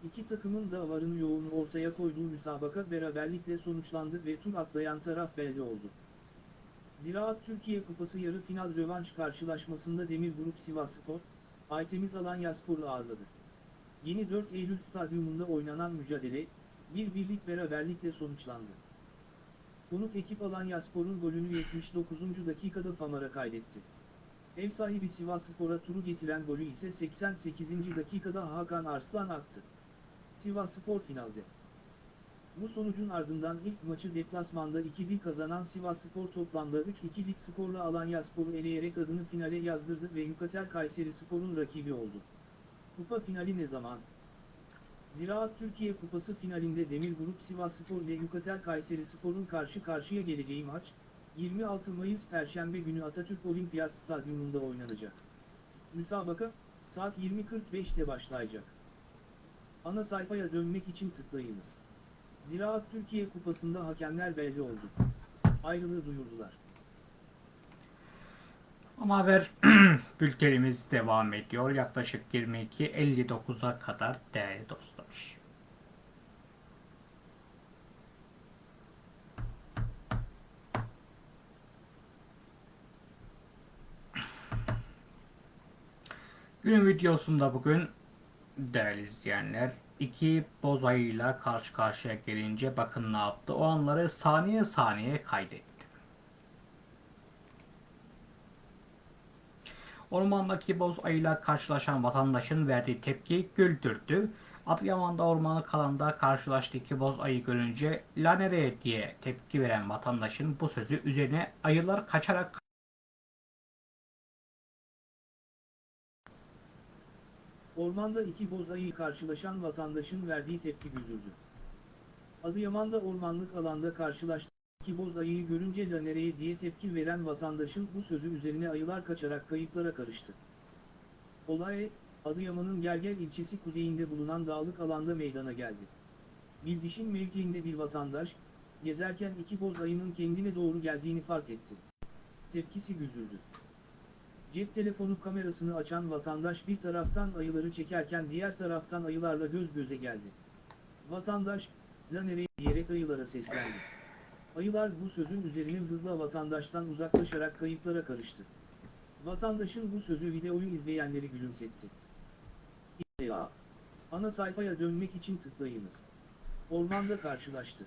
İki takımın da varını yoğunu ortaya koyduğu müsabaka beraberlikle sonuçlandı ve tur atlayan taraf belli oldu. Ziraat Türkiye Kupası yarı final rövanş karşılaşmasında Demir Grup Sivasspor, Aytemiz Alanyaspor'u ağırladı. Yeni 4 Eylül stadyumunda oynanan mücadele, bir birlik beraberlikle sonuçlandı. Konuk ekip Alanyaspor'un golünü 79. dakikada Famara kaydetti. Ev sahibi Sivasspor'a turu getiren golü ise 88. dakikada Hakan Arslan attı. Sivasspor finalde. Bu sonucun ardından ilk maçı deplasmanda 2-1 kazanan Sivasspor toplamda 3-2'lik skorla Alanyaspor'u eleyerek adını finale yazdırdı ve Yukatel Kayseri Spor'un rakibi oldu. Kupa finali ne zaman? Ziraat Türkiye Kupası finalinde Demir Grup Sivasspor ile Yukatel Kayseri Spor'un karşı karşıya geleceği maç, 26 Mayıs Perşembe günü Atatürk Olimpiyat Stadyumunda oynanacak. Müsabaka, saat 20.45'te başlayacak. Ana sayfaya dönmek için tıklayınız. Ziraat Türkiye Kupası'nda hakemler belli oldu. Ayrılığı duyurdular. Ama haber bültenimiz devam ediyor. Yaklaşık 22.59'a kadar değerli dostlar. Günün videosunda bugün değerli izleyenler iki boz ayıyla karşı karşıya gelince bakın ne yaptı. O anları saniye saniye kaydetti. Ormandaki boz ayıyla karşılaşan vatandaşın verdiği tepki güldürdü. Adıyaman'da ormanlık alanda karşılaştığı iki boz ayı görünce la nereye diye tepki veren vatandaşın bu sözü üzerine ayılar kaçarak Ormanda iki boz ayı karşılaşan vatandaşın verdiği tepki güldürdü. Adıyaman'da ormanlık alanda karşılaştığı iki boz ayıyı görünce de nereye diye tepki veren vatandaşın bu sözü üzerine ayılar kaçarak kayıplara karıştı. Olay, Adıyaman'ın Gerger ilçesi kuzeyinde bulunan dağlık alanda meydana geldi. Bildişin mevkiinde bir vatandaş, gezerken iki boz ayının kendine doğru geldiğini fark etti. Tepkisi güldürdü. Cep telefonu kamerasını açan vatandaş bir taraftan ayıları çekerken diğer taraftan ayılarla göz göze geldi. Vatandaş, la nereye diyerek ayılara seslendi. Ayılar bu sözün üzerine hızla vatandaştan uzaklaşarak kayıplara karıştı. Vatandaşın bu sözü videoyu izleyenleri gülümsetti. Ya. Ana sayfaya dönmek için tıklayınız. Ormanda karşılaştı.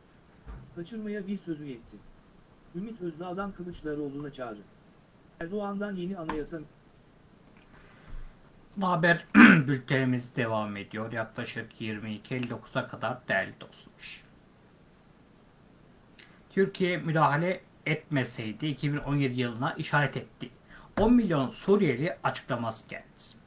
Kaçırmaya bir sözü yetti. Ümit Özdağ'dan Kılıçdaroğlu'na çağrı. Erdoğan'dan yeni anayasa haber bültenimiz devam ediyor. Yaklaşık 22.59'a kadar değerli dostlar. Türkiye müdahale etmeseydi 2017 yılına işaret etti. 10 milyon Suriyeli açıklaması geldi.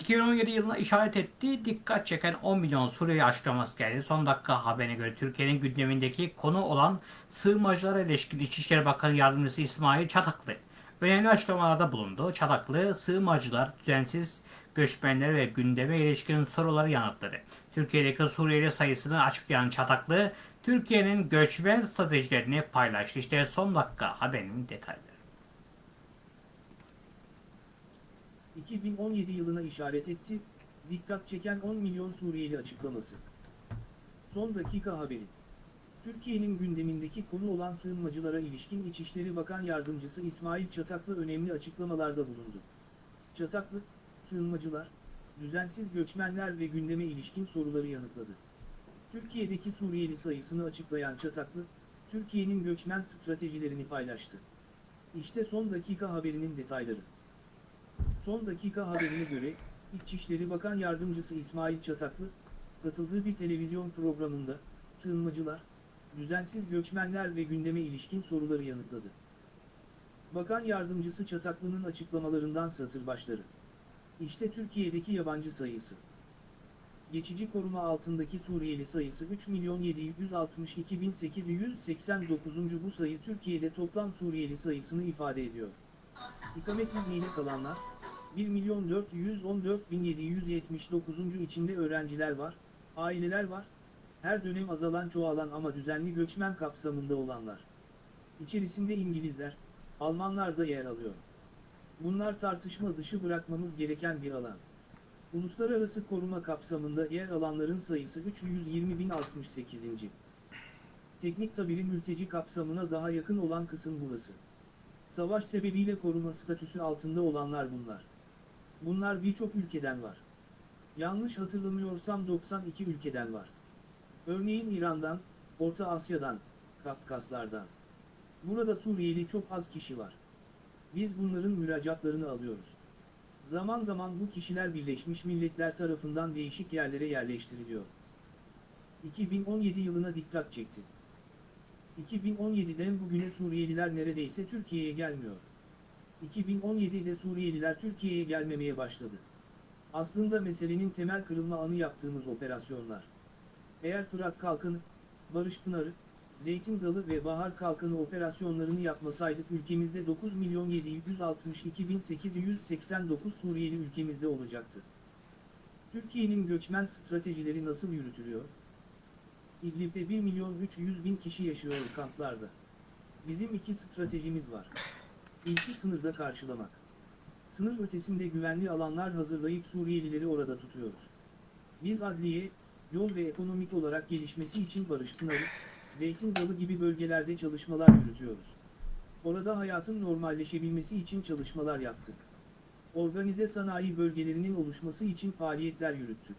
2017 yılına işaret etti. Dikkat çeken 10 milyon Suriyeli açıklaması geldi. Son dakika haberine göre Türkiye'nin gündemindeki konu olan sığınmacılara ilişkin İçişleri Bakanı Yardımcısı İsmail Çataklı önemli açıklamalarda bulundu. Çataklı, sığınmacılar düzensiz göçmenleri ve gündeme ilişkin soruları yanıtladı. Türkiye'deki Suriyeli sayısını açıklayan Çataklı, Türkiye'nin göçmen stratejilerini paylaştı. İşte son dakika haberinin detayları. 2017 yılına işaret etti, dikkat çeken 10 milyon Suriyeli açıklaması. Son dakika haberi. Türkiye'nin gündemindeki konu olan sığınmacılara ilişkin İçişleri Bakan Yardımcısı İsmail Çataklı önemli açıklamalarda bulundu. Çataklı, sığınmacılar, düzensiz göçmenler ve gündeme ilişkin soruları yanıtladı. Türkiye'deki Suriyeli sayısını açıklayan Çataklı, Türkiye'nin göçmen stratejilerini paylaştı. İşte son dakika haberinin detayları. Son dakika haberine göre, İçişleri Bakan Yardımcısı İsmail Çataklı, katıldığı bir televizyon programında, sığınmacılar, düzensiz göçmenler ve gündeme ilişkin soruları yanıtladı. Bakan Yardımcısı Çataklı'nın açıklamalarından satır başları. İşte Türkiye'deki yabancı sayısı. Geçici koruma altındaki Suriyeli sayısı 3.762.889. Bu sayı Türkiye'de toplam Suriyeli sayısını ifade ediyor. İkamet izniyle kalanlar, 1.414.779. içinde öğrenciler var, aileler var, her dönem azalan çoğalan ama düzenli göçmen kapsamında olanlar. İçerisinde İngilizler, Almanlar da yer alıyor. Bunlar tartışma dışı bırakmamız gereken bir alan. Uluslararası koruma kapsamında yer alanların sayısı 320.068. Teknik tabiri mülteci kapsamına daha yakın olan kısım burası. Savaş sebebiyle koruma statüsü altında olanlar bunlar. Bunlar birçok ülkeden var. Yanlış hatırlamıyorsam 92 ülkeden var. Örneğin İran'dan, Orta Asya'dan, Kafkaslardan. Burada Suriyeli çok az kişi var. Biz bunların müracaatlarını alıyoruz. Zaman zaman bu kişiler Birleşmiş Milletler tarafından değişik yerlere yerleştiriliyor. 2017 yılına dikkat çekti. 2017'den bugüne Suriyeliler neredeyse Türkiye'ye gelmiyor. 2017'de Suriyeliler Türkiye'ye gelmemeye başladı. Aslında meselenin temel kırılma anı yaptığımız operasyonlar. Eğer Fırat Kalkanı, Barış Pınarı, Zeytin Dalı ve Bahar Kalkanı operasyonlarını yapmasaydık ülkemizde 9.762.889 Suriyeli ülkemizde olacaktı. Türkiye'nin göçmen stratejileri nasıl yürütülüyor? İdlib'de 1 milyon 300 bin kişi yaşıyor kamplarda. Bizim iki stratejimiz var. İlki sınırda karşılamak. Sınır ötesinde güvenli alanlar hazırlayıp Suriyelileri orada tutuyoruz. Biz adliye, yol ve ekonomik olarak gelişmesi için Barış Pınarı, Zeytin Dalı gibi bölgelerde çalışmalar yürütüyoruz. Orada hayatın normalleşebilmesi için çalışmalar yaptık. Organize sanayi bölgelerinin oluşması için faaliyetler yürüttük.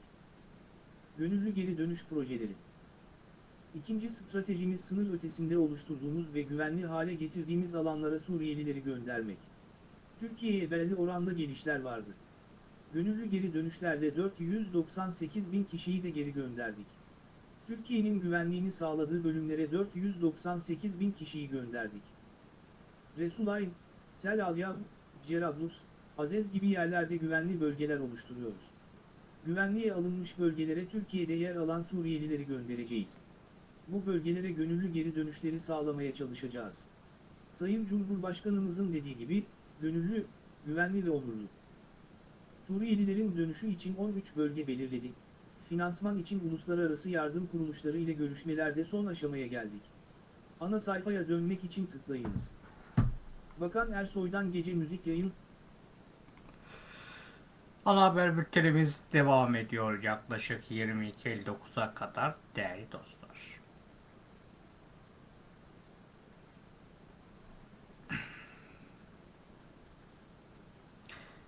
Gönüllü geri dönüş projeleri. İkinci stratejimiz sınır ötesinde oluşturduğumuz ve güvenli hale getirdiğimiz alanlara Suriyelileri göndermek. Türkiye'ye belli oranda gelişler vardı. Gönüllü geri dönüşlerle 498 bin kişiyi de geri gönderdik. Türkiye'nin güvenliğini sağladığı bölümlere 498 bin kişiyi gönderdik. Resulayn, Tel Abyad, Cerablus, Azez gibi yerlerde güvenli bölgeler oluşturuyoruz. Güvenliğe alınmış bölgelere Türkiye'de yer alan Suriyelileri göndereceğiz. Bu bölgelere gönüllü geri dönüşleri sağlamaya çalışacağız. Sayın Cumhurbaşkanımızın dediği gibi, gönüllü, güvenli ve onurlu. Suriyelilerin dönüşü için 13 bölge belirledik. Finansman için uluslararası yardım kuruluşları ile görüşmelerde son aşamaya geldik. Ana sayfaya dönmek için tıklayınız. Bakan Ersoy'dan gece müzik yayın Ana haber bültenimiz devam ediyor yaklaşık 22.59'a kadar değerli dostlar.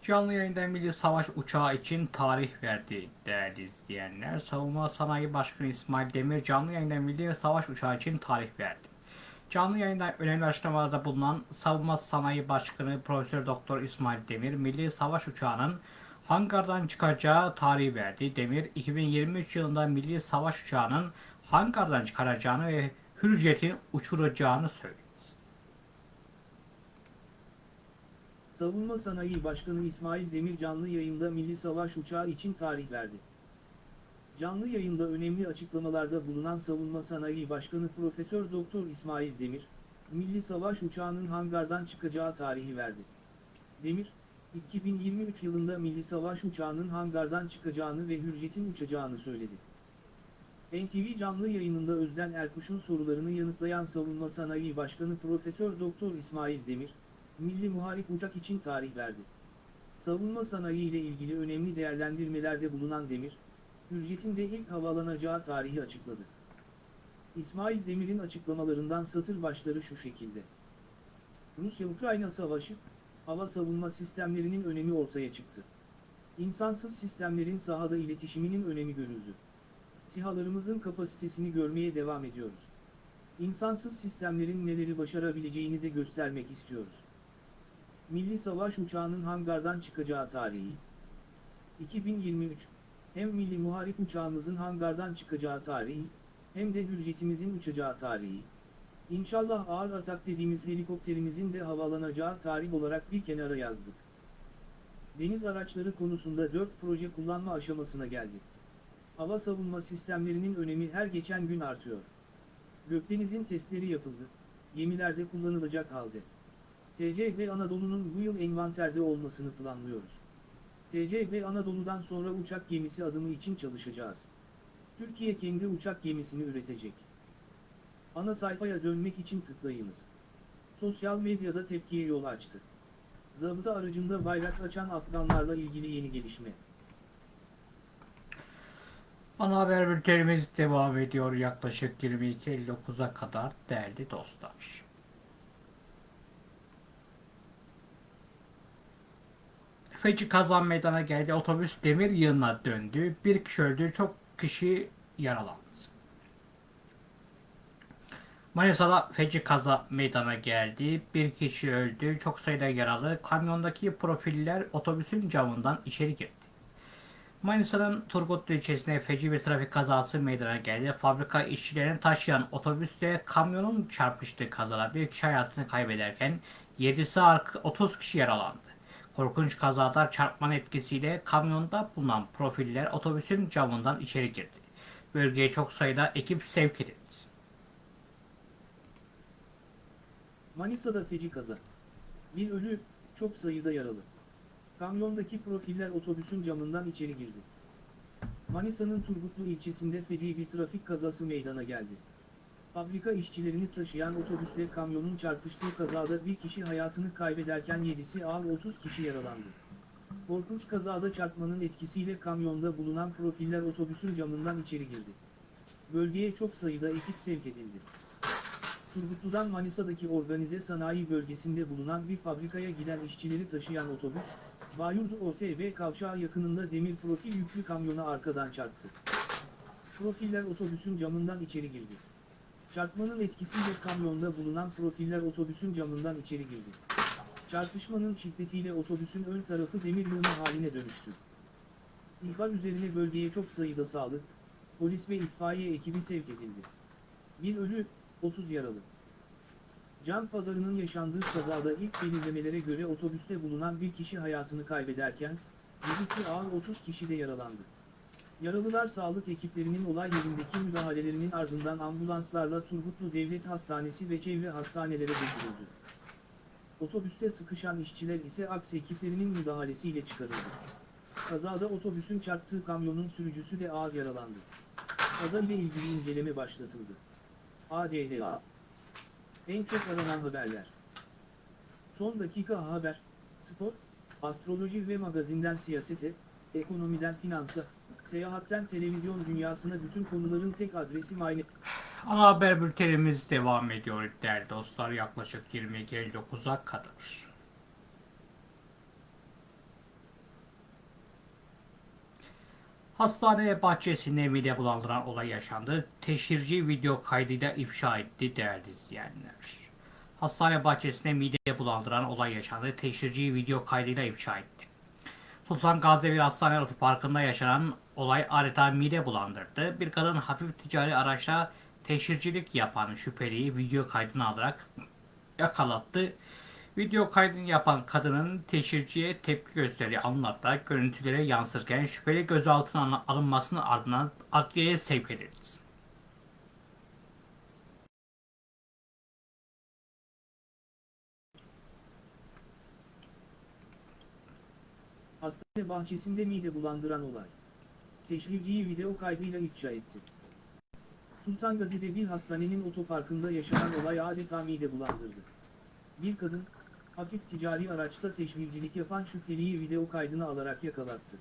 Canlı yayında Milli Savaş Uçağı için tarih verdi değerli izleyenler. Savunma Sanayi Başkanı İsmail Demir canlı yayında Milli Savaş Uçağı için tarih verdi. Canlı yayında önemli açıklamalarda bulunan Savunma Sanayi Başkanı Profesör Doktor İsmail Demir, Milli Savaş Uçağı'nın hangardan çıkacağı tarihi verdi. Demir, 2023 yılında Milli Savaş Uçağı'nın hangardan çıkaracağını ve Hürjet'in uçuracağını söyledi. Savunma Sanayi Başkanı İsmail Demir canlı yayında Milli Savaş Uçağı için tarih verdi. Canlı yayında önemli açıklamalarda bulunan Savunma Sanayi Başkanı Profesör Doktor İsmail Demir, Milli Savaş Uçağı'nın hangardan çıkacağı tarihi verdi. Demir, 2023 yılında Milli Savaş Uçağı'nın hangardan çıkacağını ve Hürjet'in uçacağını söyledi. NTV canlı yayınında Özden Erkuş'un sorularını yanıtlayan Savunma Sanayi Başkanı Profesör Doktor İsmail Demir, Milli Muharip Uçak için tarih verdi. Savunma sanayi ile ilgili önemli değerlendirmelerde bulunan Demir, Hürjet'in de ilk havalanacağı tarihi açıkladı. İsmail Demir'in açıklamalarından satır başları şu şekilde. Rusya-Ukrayna savaşı, hava savunma sistemlerinin önemi ortaya çıktı. İnsansız sistemlerin sahada iletişiminin önemi görüldü. SİHA'larımızın kapasitesini görmeye devam ediyoruz. İnsansız sistemlerin neleri başarabileceğini de göstermek istiyoruz. Milli Savaş Uçağı'nın hangardan çıkacağı tarihi 2023 Hem Milli Muharip Uçağımızın hangardan çıkacağı tarihi, hem de Hürjetimizin uçacağı tarihi. İnşallah ağır atak dediğimiz helikopterimizin de havalanacağı tarih olarak bir kenara yazdık. Deniz araçları konusunda 4 proje kullanma aşamasına geldi. Hava savunma sistemlerinin önemi her geçen gün artıyor. Gökdeniz'in testleri yapıldı, gemilerde kullanılacak halde. TCB Anadolu'nun bu yıl envanterde olmasını planlıyoruz. TCB Anadolu'dan sonra uçak gemisi adımı için çalışacağız. Türkiye kendi uçak gemisini üretecek. Ana sayfaya dönmek için tıklayınız. Sosyal medyada tepkiye yol açtı. Zabıta aracında bayrak açan Afganlarla ilgili yeni gelişme. Ana haber bültenimiz devam ediyor yaklaşık 22.59'a kadar değerli dostlar. Feci kazan meydana geldi. Otobüs demir yığınına döndü. Bir kişi öldü. Çok kişi yaralandı. Manisa'da feci kaza meydana geldi. Bir kişi öldü. Çok sayıda yaralı. Kamyondaki profiller otobüsün camından içeri girdi. Manisa'nın Turgutlu ilçesinde feci bir trafik kazası meydana geldi. Fabrika işçilerini taşıyan otobüsle kamyonun çarpıştığı kazada bir kişi hayatını kaybederken 7'si 30 kişi yaralandı. Korkunç kazada çarpmanın etkisiyle kamyonda bulunan profiller otobüsün camından içeri girdi. Bölgeye çok sayıda ekip sevk edildi. Manisa'da feci kaza. Bir ölü, çok sayıda yaralı. Kamyondaki profiller otobüsün camından içeri girdi. Manisa'nın Turgutlu ilçesinde feci bir trafik kazası meydana geldi. Fabrika işçilerini taşıyan otobüsle kamyonun çarpıştığı kazada bir kişi hayatını kaybederken 7'si ağır 30 kişi yaralandı. Korkunç kazada çarpmanın etkisiyle kamyonda bulunan profiller otobüsün camından içeri girdi. Bölgeye çok sayıda ekip sevk edildi. Turgutlu'dan Manisa'daki organize sanayi bölgesinde bulunan bir fabrikaya giden işçileri taşıyan otobüs, Bayurdu OSB kavşağı yakınında demir profil yüklü kamyona arkadan çarptı. Profiller otobüsün camından içeri girdi. Çarpmanın etkisiyle kamyonda bulunan profiller otobüsün camından içeri girdi. Çarpışmanın şiddetiyle otobüsün ön tarafı demir yığını haline dönüştü. İhbar üzerine bölgeye çok sayıda sağlık, polis ve itfaiye ekibi sevk edildi. Bir ölü, 30 yaralı. Can pazarının yaşandığı kazada ilk belirlemelere göre otobüste bulunan bir kişi hayatını kaybederken, birisi ağır 30 kişi de yaralandı. Yaralılar sağlık ekiplerinin olay yerindeki müdahalelerinin ardından ambulanslarla Turgutlu Devlet Hastanesi ve çevre hastanelere götürüldü. Otobüste sıkışan işçiler ise aks ekiplerinin müdahalesiyle çıkarıldı. Kazada otobüsün çarptığı kamyonun sürücüsü de ağır yaralandı. Kaza ile ilgili inceleme başlatıldı. ADHA En çok aranan haberler Son dakika haber, spor, astroloji ve magazinden siyasete, ekonomiden finansa, seyahatten televizyon dünyasına bütün konuların tek adresi Mayne. Ana haber bültenimiz devam ediyor değerli dostlar yaklaşık 22.59'a kadar. Hastane bahçesinde mide bulandıran olay yaşandı. Teşhirci video kaydıyla ifşa etti değerli izleyenler. Hastane bahçesinde mide bulandıran olay yaşandı. Teşhirci video kaydıyla ifşa etti. Sultan Gazievir Hastane Otoparkı'nda yaşanan olay adeta mide bulandırdı. Bir kadın hafif ticari araçla teşhircilik yapan şüpheliyi video kaydına alarak yakalattı. Video kaydını yapan kadının teşhirciye tepki gösterdiği anlarda görüntülere yansırken şüpheli gözaltına alınmasının ardından adliyeye sevk edildi. Hastane bahçesinde mide bulandıran olay. Teşhirciyi video kaydıyla ifşa etti. Sultan Gazi'de bir hastanenin otoparkında yaşanan olay adeta mide bulandırdı. Bir kadın, hafif ticari araçta teşhircilik yapan şüpheliyi video kaydına alarak yakalattı.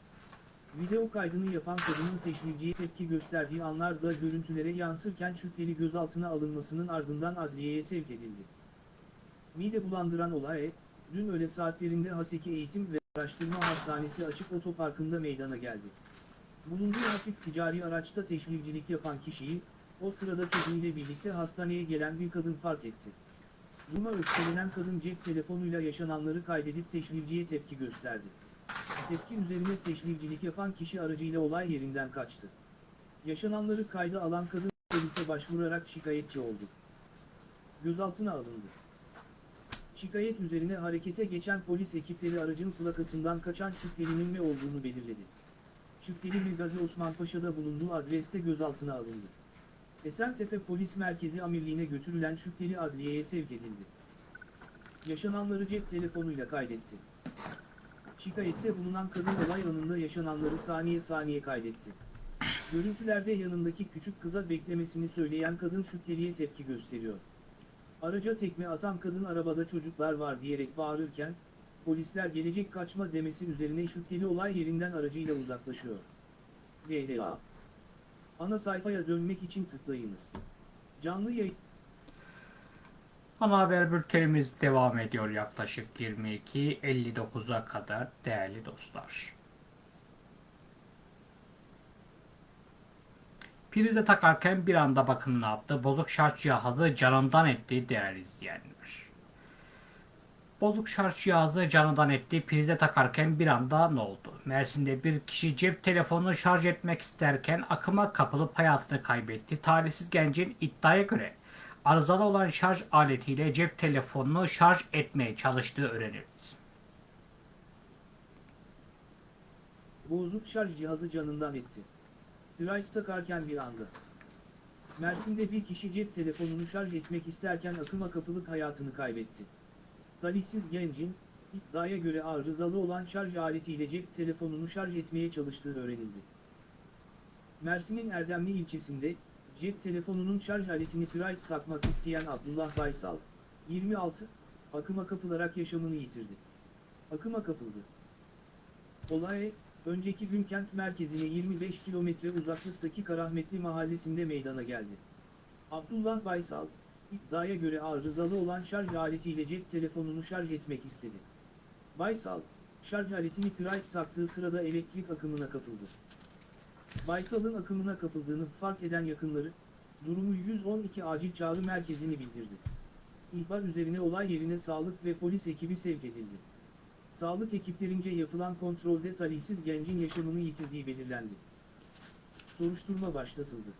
Video kaydını yapan kadının teşhirciye tepki gösterdiği anlarda görüntülere yansırken şüpheli gözaltına alınmasının ardından adliyeye sevk edildi. Mide bulandıran olay, dün öğle saatlerinde Haseki Eğitim ve Araştırma Hastanesi açık otoparkında meydana geldi. Bulunduğu hafif ticari araçta teşhircilik yapan kişiyi, o sırada çocuğuyla birlikte hastaneye gelen bir kadın fark etti. Buna öfkelenen kadın cep telefonuyla yaşananları kaydedip teşhirciye tepki gösterdi. Tepki üzerine teşhircilik yapan kişi aracıyla olay yerinden kaçtı. Yaşananları kayda alan kadın polise başvurarak şikayetçi oldu. Gözaltına alındı. Şikayet üzerine harekete geçen polis ekipleri aracın plakasından kaçan şüphelinin ne olduğunu belirledi. Şüpheli Gazi Osman Paşa'da bulunduğu adreste gözaltına alındı. Esentepe Polis Merkezi Amirliğine götürülen şüpheli adliyeye sevk edildi. Yaşananları cep telefonuyla kaydetti. Şikayette bulunan kadın olay anında yaşananları saniye saniye kaydetti. Görüntülerde yanındaki küçük kıza beklemesini söyleyen kadın şüpheliye tepki gösteriyor. Araca tekme atan kadın arabada çocuklar var diyerek bağırırken, polisler gelecek kaçma demesi üzerine şüpheli olay yerinden aracıyla uzaklaşıyor. DDA Ana sayfaya dönmek için tıklayınız. Canlı yayın Ana haber bültenimiz devam ediyor yaklaşık 22.59'a kadar değerli dostlar. Prize takarken bir anda bakın ne yaptı. Bozuk şarj cihazı canından etti değerli izleyenler. Bozuk şarj cihazı canından etti. Prize takarken bir anda ne oldu? Mersin'de bir kişi cep telefonunu şarj etmek isterken akıma kapılıp hayatını kaybetti. Talihsiz gencin iddiaya göre arızalı olan şarj aletiyle cep telefonunu şarj etmeye çalıştığı öğrenildi. bozuk şarj cihazı canından etti. Price takarken bir anda. Mersin'de bir kişi cep telefonunu şarj etmek isterken akıma kapılıp hayatını kaybetti. Talihsiz gencin, iddiaya göre arızalı olan şarj aletiyle cep telefonunu şarj etmeye çalıştığı öğrenildi. Mersin'in Erdemli ilçesinde, cep telefonunun şarj aletini Price takmak isteyen Abdullah Baysal, 26, akıma kapılarak yaşamını yitirdi. Akıma kapıldı. Olay, önceki gün kent merkezine 25 kilometre uzaklıktaki Karahmetli mahallesinde meydana geldi. Abdullah Baysal, iddiaya göre arızalı olan şarj aletiyle cep telefonunu şarj etmek istedi. Baysal, şarj aletini Price taktığı sırada elektrik akımına kapıldı. Baysal'ın akımına kapıldığını fark eden yakınları, durumu 112 acil çağrı merkezini bildirdi. İhbar üzerine olay yerine sağlık ve polis ekibi sevk edildi. Sağlık ekiplerince yapılan kontrolde talihsiz gencin yaşamını yitirdiği belirlendi. Soruşturma başlatıldı.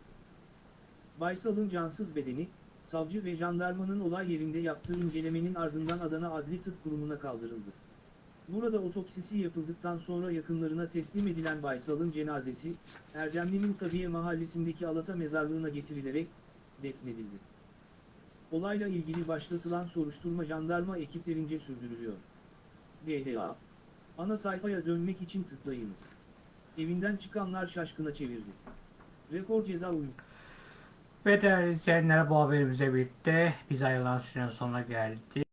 Baysal'ın cansız bedeni, savcı ve jandarmanın olay yerinde yaptığı incelemenin ardından Adana Adli Tıp Kurumu'na kaldırıldı. Burada otopsisi yapıldıktan sonra yakınlarına teslim edilen Baysal'ın cenazesi, Erdemli'nin Tabiye mahallesindeki Alata mezarlığına getirilerek defnedildi. Olayla ilgili başlatılan soruşturma jandarma ekiplerince sürdürülüyor. DHA. Ana sayfaya dönmek için tıklayınız. Evinden çıkanlar şaşkına çevirdi. Rekor ceza uyum. Ve değerli izleyenler bu haberimize birlikte biz ayrılan sürenin sonuna geldik.